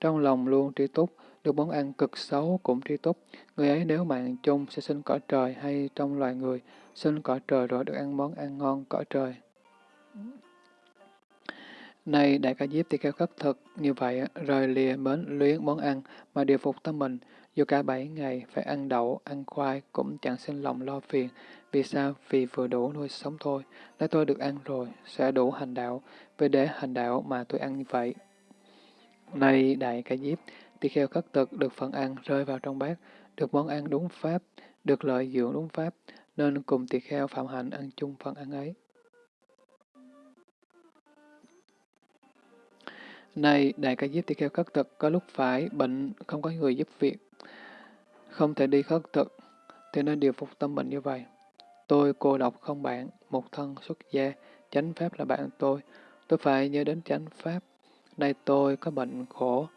Trong lòng luôn tri túc, được món ăn cực xấu cũng tri túc. Người ấy nếu mạng chung sẽ sinh cõi trời hay trong loài người, sinh cõi trời rồi được ăn món ăn ngon cõi trời nay Đại Ca Diếp thì kheo khất thực như vậy, rời lìa mến luyến món ăn mà điều phục tâm mình, dù cả bảy ngày phải ăn đậu, ăn khoai cũng chẳng sinh lòng lo phiền. Vì sao? Vì vừa đủ nuôi sống thôi. Nếu tôi được ăn rồi, sẽ đủ hành đạo. Vì để hành đạo mà tôi ăn như vậy. nay Đại Ca Diếp, tỳ kheo khất thực được phần ăn rơi vào trong bát, được món ăn đúng pháp, được lợi dưỡng đúng pháp, nên cùng tỳ kheo phạm hạnh ăn chung phần ăn ấy. Nay Đại Ca Diếp tỳ kheo khất thực có lúc phải bệnh, không có người giúp việc, không thể đi khất thực, thì nên điều phục tâm bệnh như vậy. Tôi cô độc không bạn, một thân xuất gia, chánh pháp là bạn tôi, tôi phải nhớ đến chánh pháp. Nay tôi có bệnh khổ,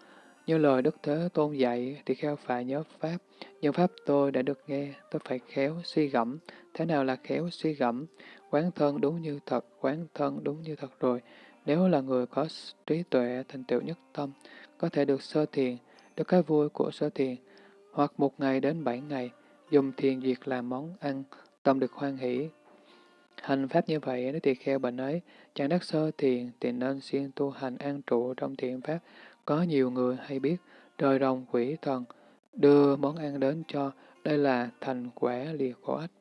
như lời Đức Thế Tôn dạy thì kheo phải nhớ Pháp. Nhưng Pháp tôi đã được nghe, tôi phải khéo suy gẫm. Thế nào là khéo suy gẫm? Quán thân đúng như thật, quán thân đúng như thật rồi. Nếu là người có trí tuệ thành tựu nhất tâm, có thể được sơ thiền, được cái vui của sơ thiền, hoặc một ngày đến bảy ngày, dùng thiền diệt làm món ăn, tâm được hoan hỷ. Hành pháp như vậy, nếu tỳ kheo bệnh ấy, chẳng đắc sơ thiền, thì nên siêng tu hành an trụ trong thiện pháp. Có nhiều người hay biết, trời rồng quỷ thần, đưa món ăn đến cho, đây là thành quả lìa khổ ách.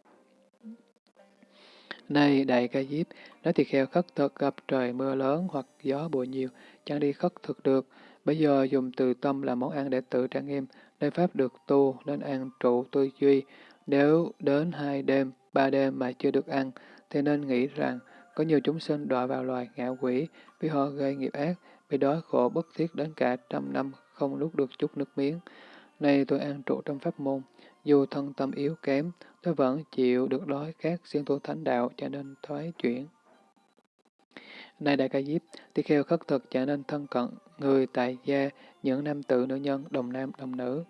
Này đại ca diếp, nói thì kheo khất thực gặp trời mưa lớn hoặc gió bụi nhiều, chẳng đi khất thực được. Bây giờ dùng từ tâm làm món ăn để tự trang nghiêm, nơi pháp được tu, nên ăn trụ tư duy. Nếu đến hai đêm, ba đêm mà chưa được ăn, thì nên nghĩ rằng có nhiều chúng sinh đọa vào loài ngạ quỷ vì họ gây nghiệp ác, bị đói khổ bất thiết đến cả trăm năm không nuốt được chút nước miếng. Nay tôi ăn trụ trong pháp môn, dù thân tâm yếu kém, tôi vẫn chịu được đói khát xuyên tu thánh đạo cho nên thoái chuyển. Này Đại Ca Diếp, tỳ kheo khất thực trở nên thân cận, người tại gia, những nam tử nữ nhân, đồng nam, đồng nữ.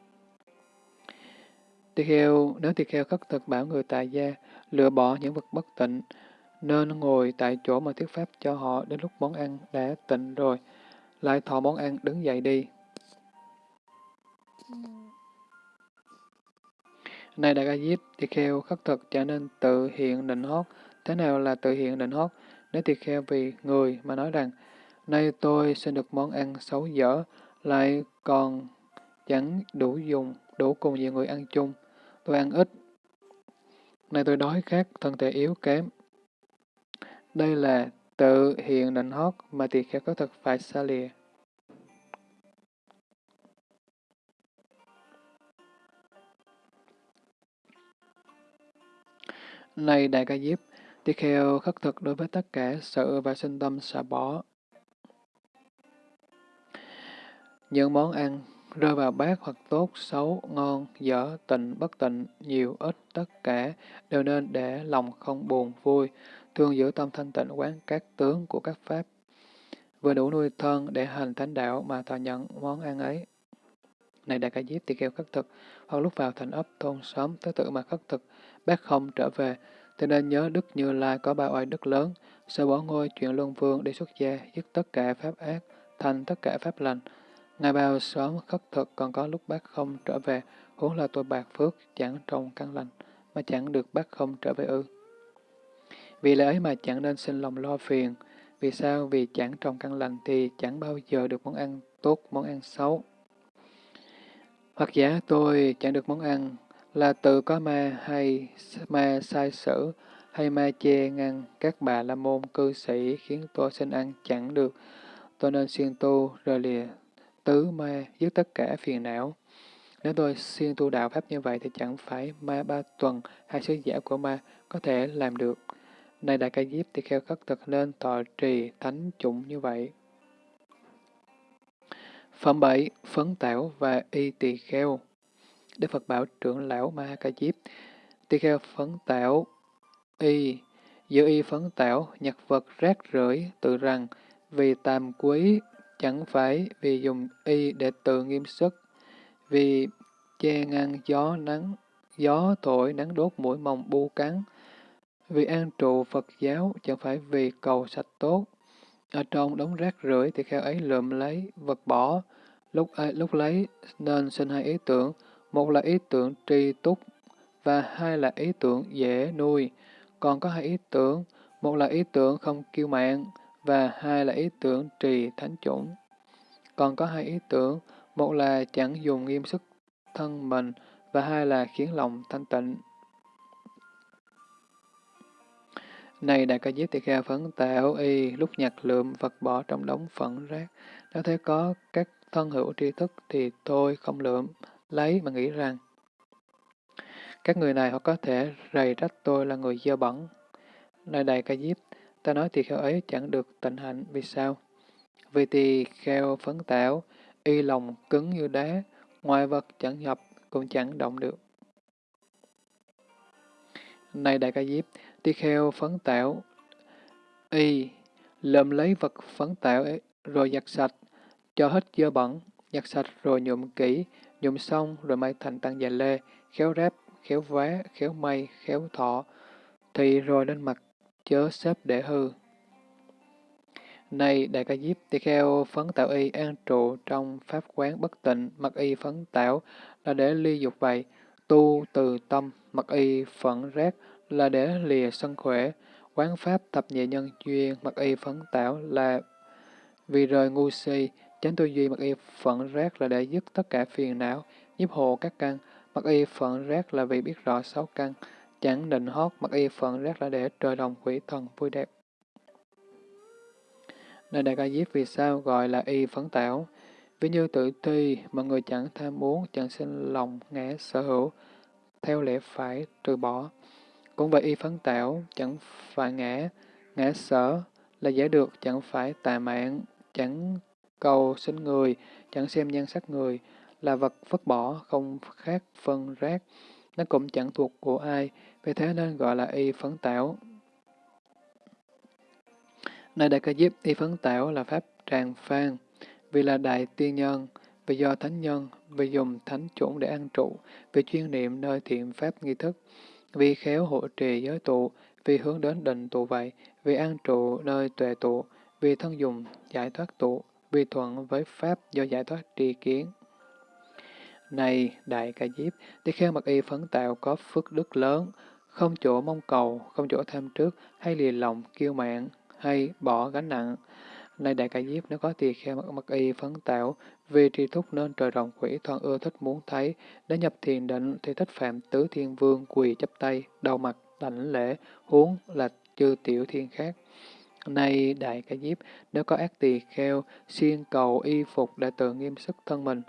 Tỳ kheo, nếu tỳ kheo khất thực bảo người tại gia, lựa bỏ những vật bất tịnh, nên ngồi tại chỗ mà thuyết pháp cho họ đến lúc món ăn đã tịnh rồi, lại thọ món ăn đứng dậy đi. Ừ. Này Đại Ca Diếp, tỳ kheo khắc thực trở nên tự hiện định hót. Thế nào là tự hiện định hót? Nếu tỳ kheo vì người mà nói rằng, nay tôi xin được món ăn xấu dở, lại còn chẳng đủ dùng, đủ cùng nhiều người ăn chung. Tôi ăn ít. Nay tôi đói khát, thân thể yếu kém. Đây là tự hiện định hót mà tỳ kheo khắc thực phải xa lìa. Này Đại Ca Diếp, tỳ kheo khất thực đối với tất cả sự và sinh tâm xả bỏ. Những món ăn rơi vào bát hoặc tốt, xấu, ngon, dở, tịnh, bất tịnh, nhiều, ít, tất cả, đều nên để lòng không buồn, vui, thường giữ tâm thanh tịnh quán các tướng của các pháp, vừa đủ nuôi thân để hành thánh đạo mà thọ nhận món ăn ấy. Này Đại Ca Diếp tỳ kheo khất thực, hoặc lúc vào thành ấp thôn xóm tới tự mà khất thực, bác không trở về, thì nên nhớ Đức Như Lai có ba oai đức lớn, sẽ bỏ ngôi chuyện luân vương đi xuất gia, dứt tất cả pháp ác, thành tất cả pháp lành. Ngài bao sớm khất thực còn có lúc bác không trở về, huống là tôi bạc phước chẳng trồng căn lành, mà chẳng được bác không trở về ư. Vì lẽ ấy mà chẳng nên sinh lòng lo phiền. Vì sao? Vì chẳng trồng căn lành thì chẳng bao giờ được món ăn tốt, món ăn xấu. Hoặc giả tôi chẳng được món ăn là tự có ma hay ma sai sử hay ma che ngăn các bà la môn cư sĩ khiến tôi sinh ăn chẳng được. Tôi nên siêng tu rồi lìa tứ ma dứt tất cả phiền não. Nếu tôi siêng tu đạo pháp như vậy thì chẳng phải ma ba tuần hay sứ giả của ma có thể làm được. Này Đại Ca Diếp thì kheo khất thực nên tọa trì thánh chủng như vậy. Phẩm 7. Phấn tảo và y tỳ kheo Đức Phật bảo trưởng lão Ma Ca Diếp Tỳ kheo phấn tảo y giữ y phấn tảo nhặt vật rác rưởi tự rằng vì tàm quý chẳng phải vì dùng y để tự nghiêm sức vì che ngăn gió nắng gió thổi nắng đốt mũi mồng bu cắn vì an trụ Phật giáo chẳng phải vì cầu sạch tốt. Ở trong đống rác rưởi thì kheo ấy lượm lấy, vật bỏ. Lúc lúc lấy nên sinh hai ý tưởng. Một là ý tưởng tri túc và hai là ý tưởng dễ nuôi. Còn có hai ý tưởng, một là ý tưởng không kiêu mạng và hai là ý tưởng trì thánh chủng. Còn có hai ý tưởng, một là chẳng dùng nghiêm sức thân mình và hai là khiến lòng thanh tịnh. Này đại ca diếp tỳ kheo phấn tạo y, lúc nhặt lượm vật bỏ trong đống phận rác. Nếu thấy có các thân hữu tri thức thì tôi không lượm, lấy mà nghĩ rằng các người này họ có thể rầy trách tôi là người dơ bẩn. Này đại ca diếp, ta nói tỳ kheo ấy chẳng được tịnh hạnh, vì sao? Vì tỳ kheo phấn tạo, y lòng cứng như đá, ngoài vật chẳng nhập, cũng chẳng động được. Này đại ca diếp, tỳ kheo phấn tạo, y lượm lấy vật phấn tạo ấy, rồi giặt sạch, cho hết dơ bẩn, giặt sạch rồi nhuộm kỹ, dùng xong rồi may thành tăng già lê, khéo ráp, khéo vá, khéo may, khéo thọ, thì rồi lên mặt, chớ xếp để hư. Này đại ca diếp, tỳ kheo phấn tạo y an trụ trong pháp quán bất tịnh, mặc y phấn tạo là để ly dục vậy, tu từ tâm, mặc y phận rác là để lìa sân khỏe, quán pháp tập nhị nhân duyên, mặc y phấn tạo là vì rời ngu si, chánh tư duy mặc y phận rác là để dứt tất cả phiền não, giúp hộ các căn, mặc y phận rác là vì biết rõ sáu căn, chẳng định hót, mặc y phận rác là để trời đồng quỷ thần vui đẹp. Nơi Đại Ca Diếp vì sao gọi là y phấn tảo? ví như tự ti, mà người chẳng tham muốn, chẳng sinh lòng ngã sở hữu, theo lẽ phải trừ bỏ. Cũng vậy y phấn tảo, chẳng phải ngã, ngã sở là dễ được, chẳng phải tà mạng, chẳng cầu sinh người, chẳng xem nhan sắc người, là vật vứt bỏ, không khác phân rác, nó cũng chẳng thuộc của ai, vì thế nên gọi là y phấn tảo. Nơi Đại Ca Diếp, y phấn tảo là pháp tràng phan, vì là đại tiên nhân, vì do thánh nhân, vì dùng thánh chủng để ăn trụ, vì chuyên niệm nơi thiện pháp nghi thức, vì khéo hộ trì giới tụ, vì hướng đến định tụ vậy, vì an trụ nơi tuệ tụ, vì thân dùng giải thoát tụ, vì thuận với pháp do giải thoát tri kiến. Này, Đại Ca Diếp, tỳ kheo mặc y phấn tạo có phước đức lớn, không chỗ mong cầu, không chỗ tham trước, hay lìa lòng, kiêu mạng, hay bỏ gánh nặng. Này Đại Ca Diếp, nếu có tỳ kheo mặc, mặc y phấn tạo, vì tri thúc nên trời rồng quỷ thoan ưa thích muốn thấy, để nhập thiền định thì thích phạm tứ thiên vương quỳ chấp tay, đầu mặt, đảnh lễ, huống là chư tiểu thiên khác. Nay Đại Ca Diếp, nếu có ác tỳ kheo, siêng cầu y phục để tự nghiêm sức thân mình,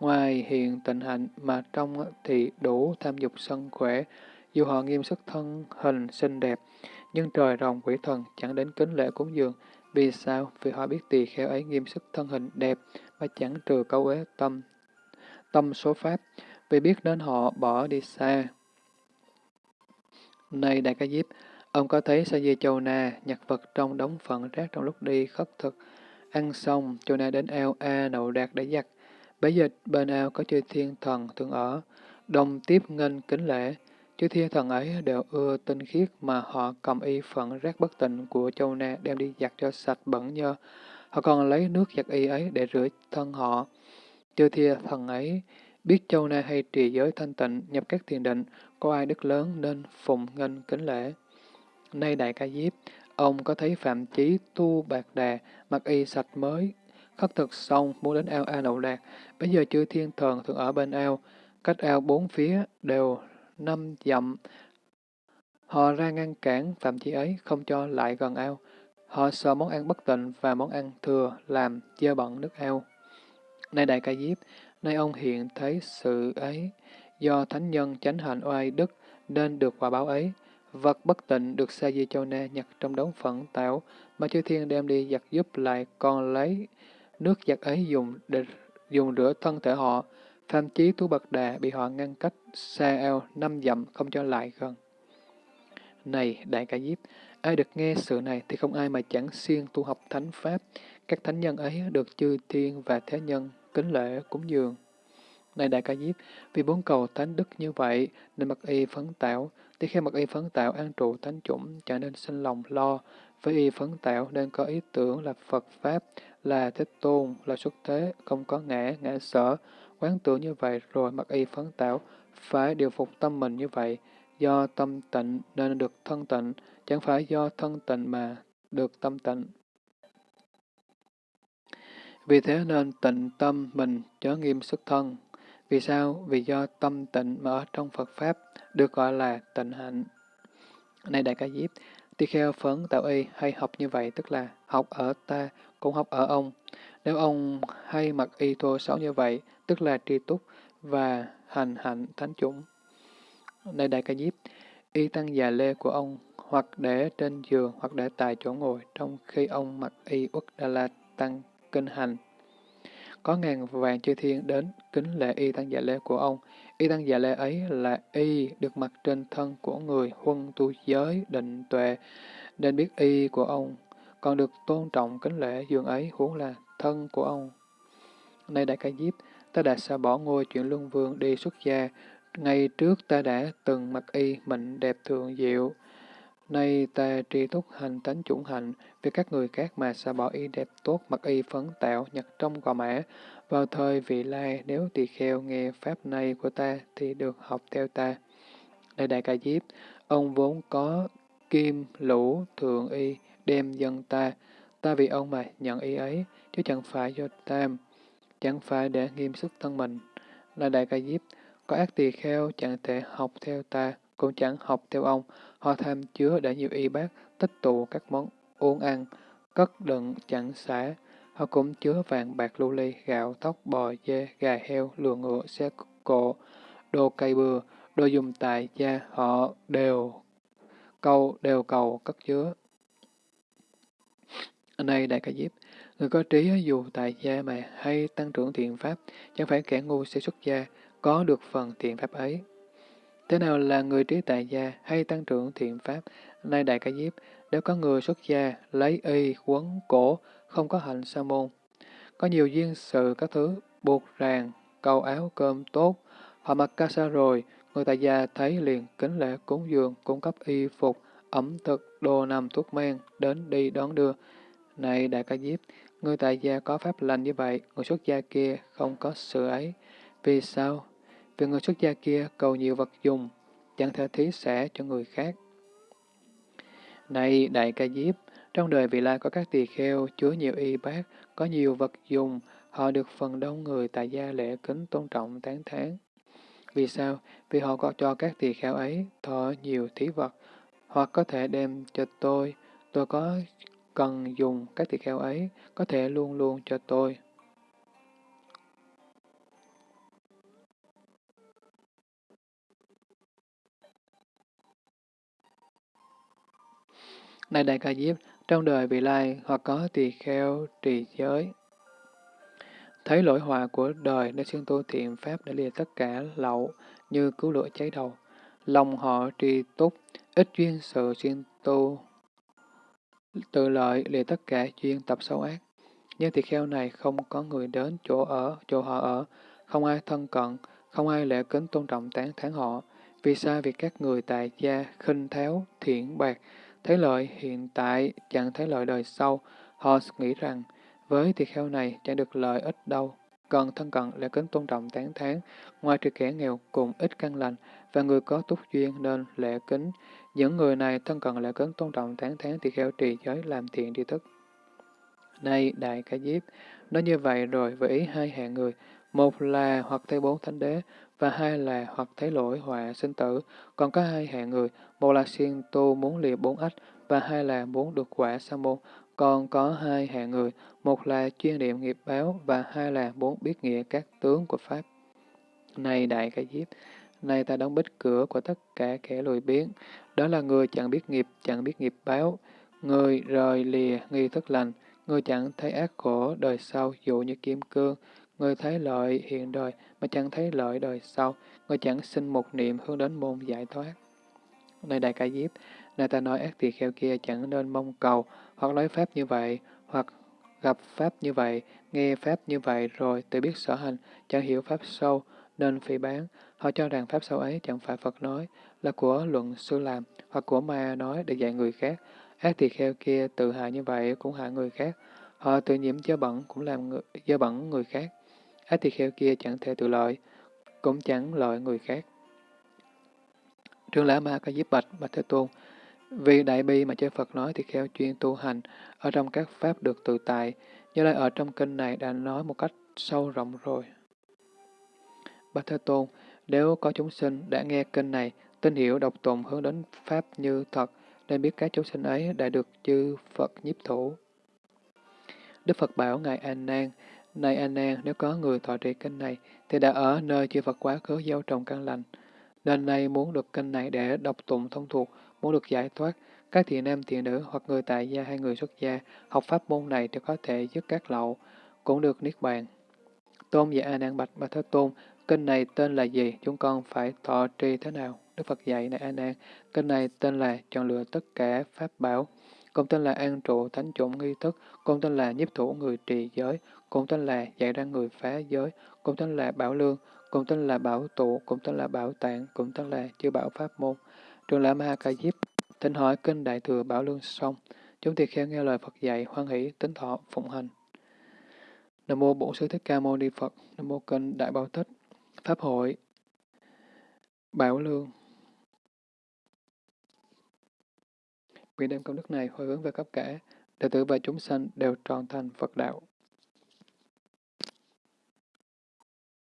ngoài hiện tịnh hạnh mà trong thì đủ tham dục sân khỏe, dù họ nghiêm sức thân hình xinh đẹp, nhưng trời rồng quỷ thần chẳng đến kính lễ cúng dường. Vì sao? Vì họ biết tỳ kheo ấy nghiêm sức thân hình đẹp, mà chẳng trừ câu ế tâm, tâm số pháp, vì biết nên họ bỏ đi xa. Này Đại Ca Diếp, ông có thấy Sa Di Châu Na nhặt vật trong đống phận rác trong lúc đi khất thực, ăn xong, Châu Na đến ao A nậu đạt để giặt. Bây giờ bên ao có chư thiên thần thường ở, đồng tiếp nghênh kính lễ. Chư thiên thần ấy đều ưa tinh khiết mà họ cầm y phận rác bất tịnh của Châu Na đem đi giặt cho sạch bẩn nhơ. Họ còn lấy nước giặt y ấy để rửa thân họ. Chư thiên thần ấy biết Châu Na hay trì giới thanh tịnh, nhập các thiền định, có ai đức lớn nên phụng nghênh kính lễ. Nay Đại Ca Diếp, ông có thấy Phạm Chí tu bạc đà, mặc y sạch mới, khất thực xong muốn đến ao A Nậu Lạc. Bây giờ chư thiên thần thường ở bên ao, cách ao bốn phía đều năm dặm. Họ ra ngăn cản Phạm Chí ấy, không cho lại gần ao. Họ sợ món ăn bất tịnh và món ăn thừa làm dơ bẩn nước ao. Nay Đại Ca Diếp, nay ông hiện thấy sự ấy, do thánh nhân chánh hạnh oai đức nên được quả báo ấy. Vật bất tịnh được Sa Di Châu Na nhặt trong đống phận tạo, mà chư thiên đem đi giặt giúp lại còn lấy nước giặt ấy dùng để dùng rửa thân thể họ. Phạm chí tu bậc đà bị họ ngăn cách xa eo năm dặm không cho lại gần. Này Đại Ca Diếp, ai được nghe sự này thì không ai mà chẳng siêng tu học thánh pháp. Các thánh nhân ấy được chư thiên và thế nhân kính lễ cúng dường. Này Đại Ca Diếp, vì bốn cầu thánh đức như vậy nên mặc y phấn tạo, thì khi mặc y phấn tạo an trụ thánh chủng, chẳng nên sinh lòng lo. Với y phấn tạo nên có ý tưởng là Phật Pháp, là Thế Tôn, là xuất thế, không có ngã, ngã sở. Quán tưởng như vậy rồi mặc y phấn tạo, phải điều phục tâm mình như vậy. Do tâm tịnh nên được thân tịnh, chẳng phải do thân tịnh mà được tâm tịnh. Vì thế nên tịnh tâm mình chớ nghiêm sức thân. Vì sao? Vì do tâm tịnh mà ở trong Phật Pháp được gọi là tịnh hạnh. Này Đại Ca Diếp, tỳ kheo phấn tạo y hay học như vậy tức là học ở ta cũng học ở ông. Nếu ông hay mặc y thô xấu như vậy, tức là tri túc và hành hạnh thánh chủng. Này Đại Ca Diếp, y tăng già lê của ông hoặc để trên giường hoặc để tại chỗ ngồi trong khi ông mặc y uất đà la tăng kinh hành có ngàn vàng chư thiên đến kính lễ y tăng dạ lễ của ông. Y tăng dạ lễ ấy là y được mặc trên thân của người huân tu giới định tuệ, nên biết y của ông, còn được tôn trọng kính lễ dường ấy huống là thân của ông. Nay Đại Ca Diếp, ta đã xa bỏ ngôi chuyện luân vương đi xuất gia, ngày trước ta đã từng mặc y mệnh đẹp thường diệu, Nay ta tri túc hành tánh chủng hạnh, vì các người khác mà xa bỏ y đẹp tốt mặc y phấn tạo nhặt trong gò mã. Vào thời vị lai, nếu tỳ kheo nghe pháp này của ta thì được học theo ta. Đây Đại Ca Diếp, ông vốn có kim, lũ, thượng y, đem dân ta. Ta vì ông mà nhận y ấy, chứ chẳng phải do tam, chẳng phải để nghiêm sức thân mình. Là Đại Ca Diếp, có ác tỳ kheo chẳng thể học theo ta, cũng chẳng học theo ông, Họ tham chứa đã nhiều y bát, tích tụ các món uống ăn, cất đựng chẳng xả. Họ cũng chứa vàng bạc lưu ly, gạo, tóc, bò, dê, gà heo, lừa ngựa, xe cộ, đồ cây bừa, đồ dùng tại gia, họ đều câu đều cầu cất chứa. Này Đại Ca Diếp, người có trí dù tại gia mà hay tăng trưởng thiện pháp, chẳng phải kẻ ngu sẽ xuất gia, có được phần thiện pháp ấy. Thế nào là người trí tại gia hay tăng trưởng thiện pháp? Nay Đại Ca Diếp, nếu có người xuất gia, lấy y, quấn, cổ, không có hạnh sa môn. Có nhiều duyên sự các thứ, buộc ràng, cầu áo cơm tốt, họ mặc ca sa rồi, người tại gia thấy liền kính lễ cúng dường, cung cấp y phục, ẩm thực, đồ nằm thuốc men, đến đi đón đưa. Này Đại Ca Diếp, người tại gia có pháp lành như vậy, người xuất gia kia không có sự ấy. Vì sao? Vì người xuất gia kia cầu nhiều vật dùng, chẳng thể thí xẻ cho người khác. Này Đại Ca Diếp, trong đời vị lai có các tỳ kheo chứa nhiều y bát, có nhiều vật dùng, họ được phần đông người tại gia lễ kính tôn trọng tán thán. Vì sao? Vì họ có cho các tỳ kheo ấy thọ nhiều thí vật, hoặc có thể đem cho tôi, tôi có cần dùng các tỳ kheo ấy, có thể luôn luôn cho tôi. Này Đại Ca Diếp, trong đời vị lai hoặc có tỳ kheo trì giới. Thấy lỗi họa của đời nên xuyên tu thiện pháp để lìa tất cả lậu như cứu lửa cháy đầu. Lòng họ trì túc, ít duyên sự xuyên tu tự lợi lìa tất cả duyên tập xấu ác. Nhưng tỳ kheo này không có người đến chỗ ở, chỗ họ ở, không ai thân cận, không ai lễ kính tôn trọng tán thán họ. Vì sao việc các người tại gia khinh tháo, thiện bạc, thấy lợi hiện tại, chẳng thấy lợi đời sau, họ nghĩ rằng với tỳ kheo này chẳng được lợi ích đâu. Còn thân cận lễ kính tôn trọng tán thán, ngoài trừ kẻ nghèo cùng ít căn lành và người có túc duyên nên lễ kính. Những người này thân cận lễ kính tôn trọng tán thán tỳ kheo trì giới làm thiện tri thức. Này Đại Ca Diếp, nói như vậy rồi với ý hai hạng người, một là hoặc thấy bốn thánh đế, và hai là hoặc thấy lỗi họa sinh tử. Còn có hai hạng người, một là siêng tu muốn lìa bốn ách, và hai là muốn được quả sa môn. Còn có hai hạng người, một là chuyên niệm nghiệp báo, và hai là muốn biết nghĩa các tướng của Pháp. Này Đại Ca Diếp, này ta đóng bích cửa của tất cả kẻ lùi biến, đó là người chẳng biết nghiệp, chẳng biết nghiệp báo, người rời lìa nghi thức lành, người chẳng thấy ác khổ đời sau dụ như kim cương, người thấy lợi hiện đời mà chẳng thấy lợi đời sau, người chẳng sinh một niệm hướng đến môn giải thoát. Này Đại Ca Diếp, này ta nói ác tỳ kheo kia chẳng nên mong cầu, hoặc nói pháp như vậy, hoặc gặp pháp như vậy, nghe pháp như vậy rồi tự biết sở hành, chẳng hiểu pháp sâu, nên phỉ bán. Họ cho rằng pháp sâu ấy chẳng phải Phật nói, là của luận sư làm, hoặc của ma nói để dạy người khác. Ác tỳ kheo kia tự hại như vậy cũng hại người khác. Họ tự nhiễm dơ bẩn cũng làm người, dơ bẩn người khác. Ác tỳ kheo kia chẳng thể tự lợi, cũng chẳng lợi người khác. Trương Lã Ma có giúp bạch, bạch Thế Tôn. Vì đại bi mà chư Phật nói thì kheo chuyên tu hành, ở trong các pháp được tự tại, như lai ở trong kinh này đã nói một cách sâu rộng rồi. Bạch Thế Tôn, nếu có chúng sinh đã nghe kinh này, tin hiểu độc tụng hướng đến Pháp như thật, nên biết các chúng sinh ấy đã được chư Phật nhiếp thủ. Đức Phật bảo Ngài An Nan, này An nếu có người thọ trì kinh này, thì đã ở nơi chư Phật quá khứ gieo trồng căn lành. Nên nay muốn được kinh này để đọc tụng thông thuộc, muốn được giải thoát, các thiện nam thiện nữ hoặc người tại gia hay người xuất gia học pháp môn này thì có thể dứt các lậu, cũng được niết bàn. Tôn giả A Nan bạch Bà Thế Tôn, kinh này tên là gì? Chúng con phải thọ trì thế nào? Đức Phật dạy này A Nan, kinh này tên là chọn lựa tất cả pháp bảo, công tên là an trụ thánh chủng nghi thức, công tên là nhiếp thủ người trì giới, công tên là dạy ra người phá giới, công tên là bảo lương, công tên là bảo tụ, công tên là bảo tạng, cũng tên là chư bảo pháp môn. Trường Lã Ma Ca Diếp, thỉnh hỏi kinh Đại Thừa Bảo Lương xong, chúng tỳ kheo nghe lời Phật dạy, hoan hỷ, tính thọ, phụng hành. Nam mô Bổn Sư Thích Ca Mâu Ni Phật, Nam mô kinh Đại Bảo Tích, Pháp hội, Bảo Lương. Vì đem công đức này hồi hướng về cấp cả, đệ tử và chúng sanh đều tròn thành Phật đạo.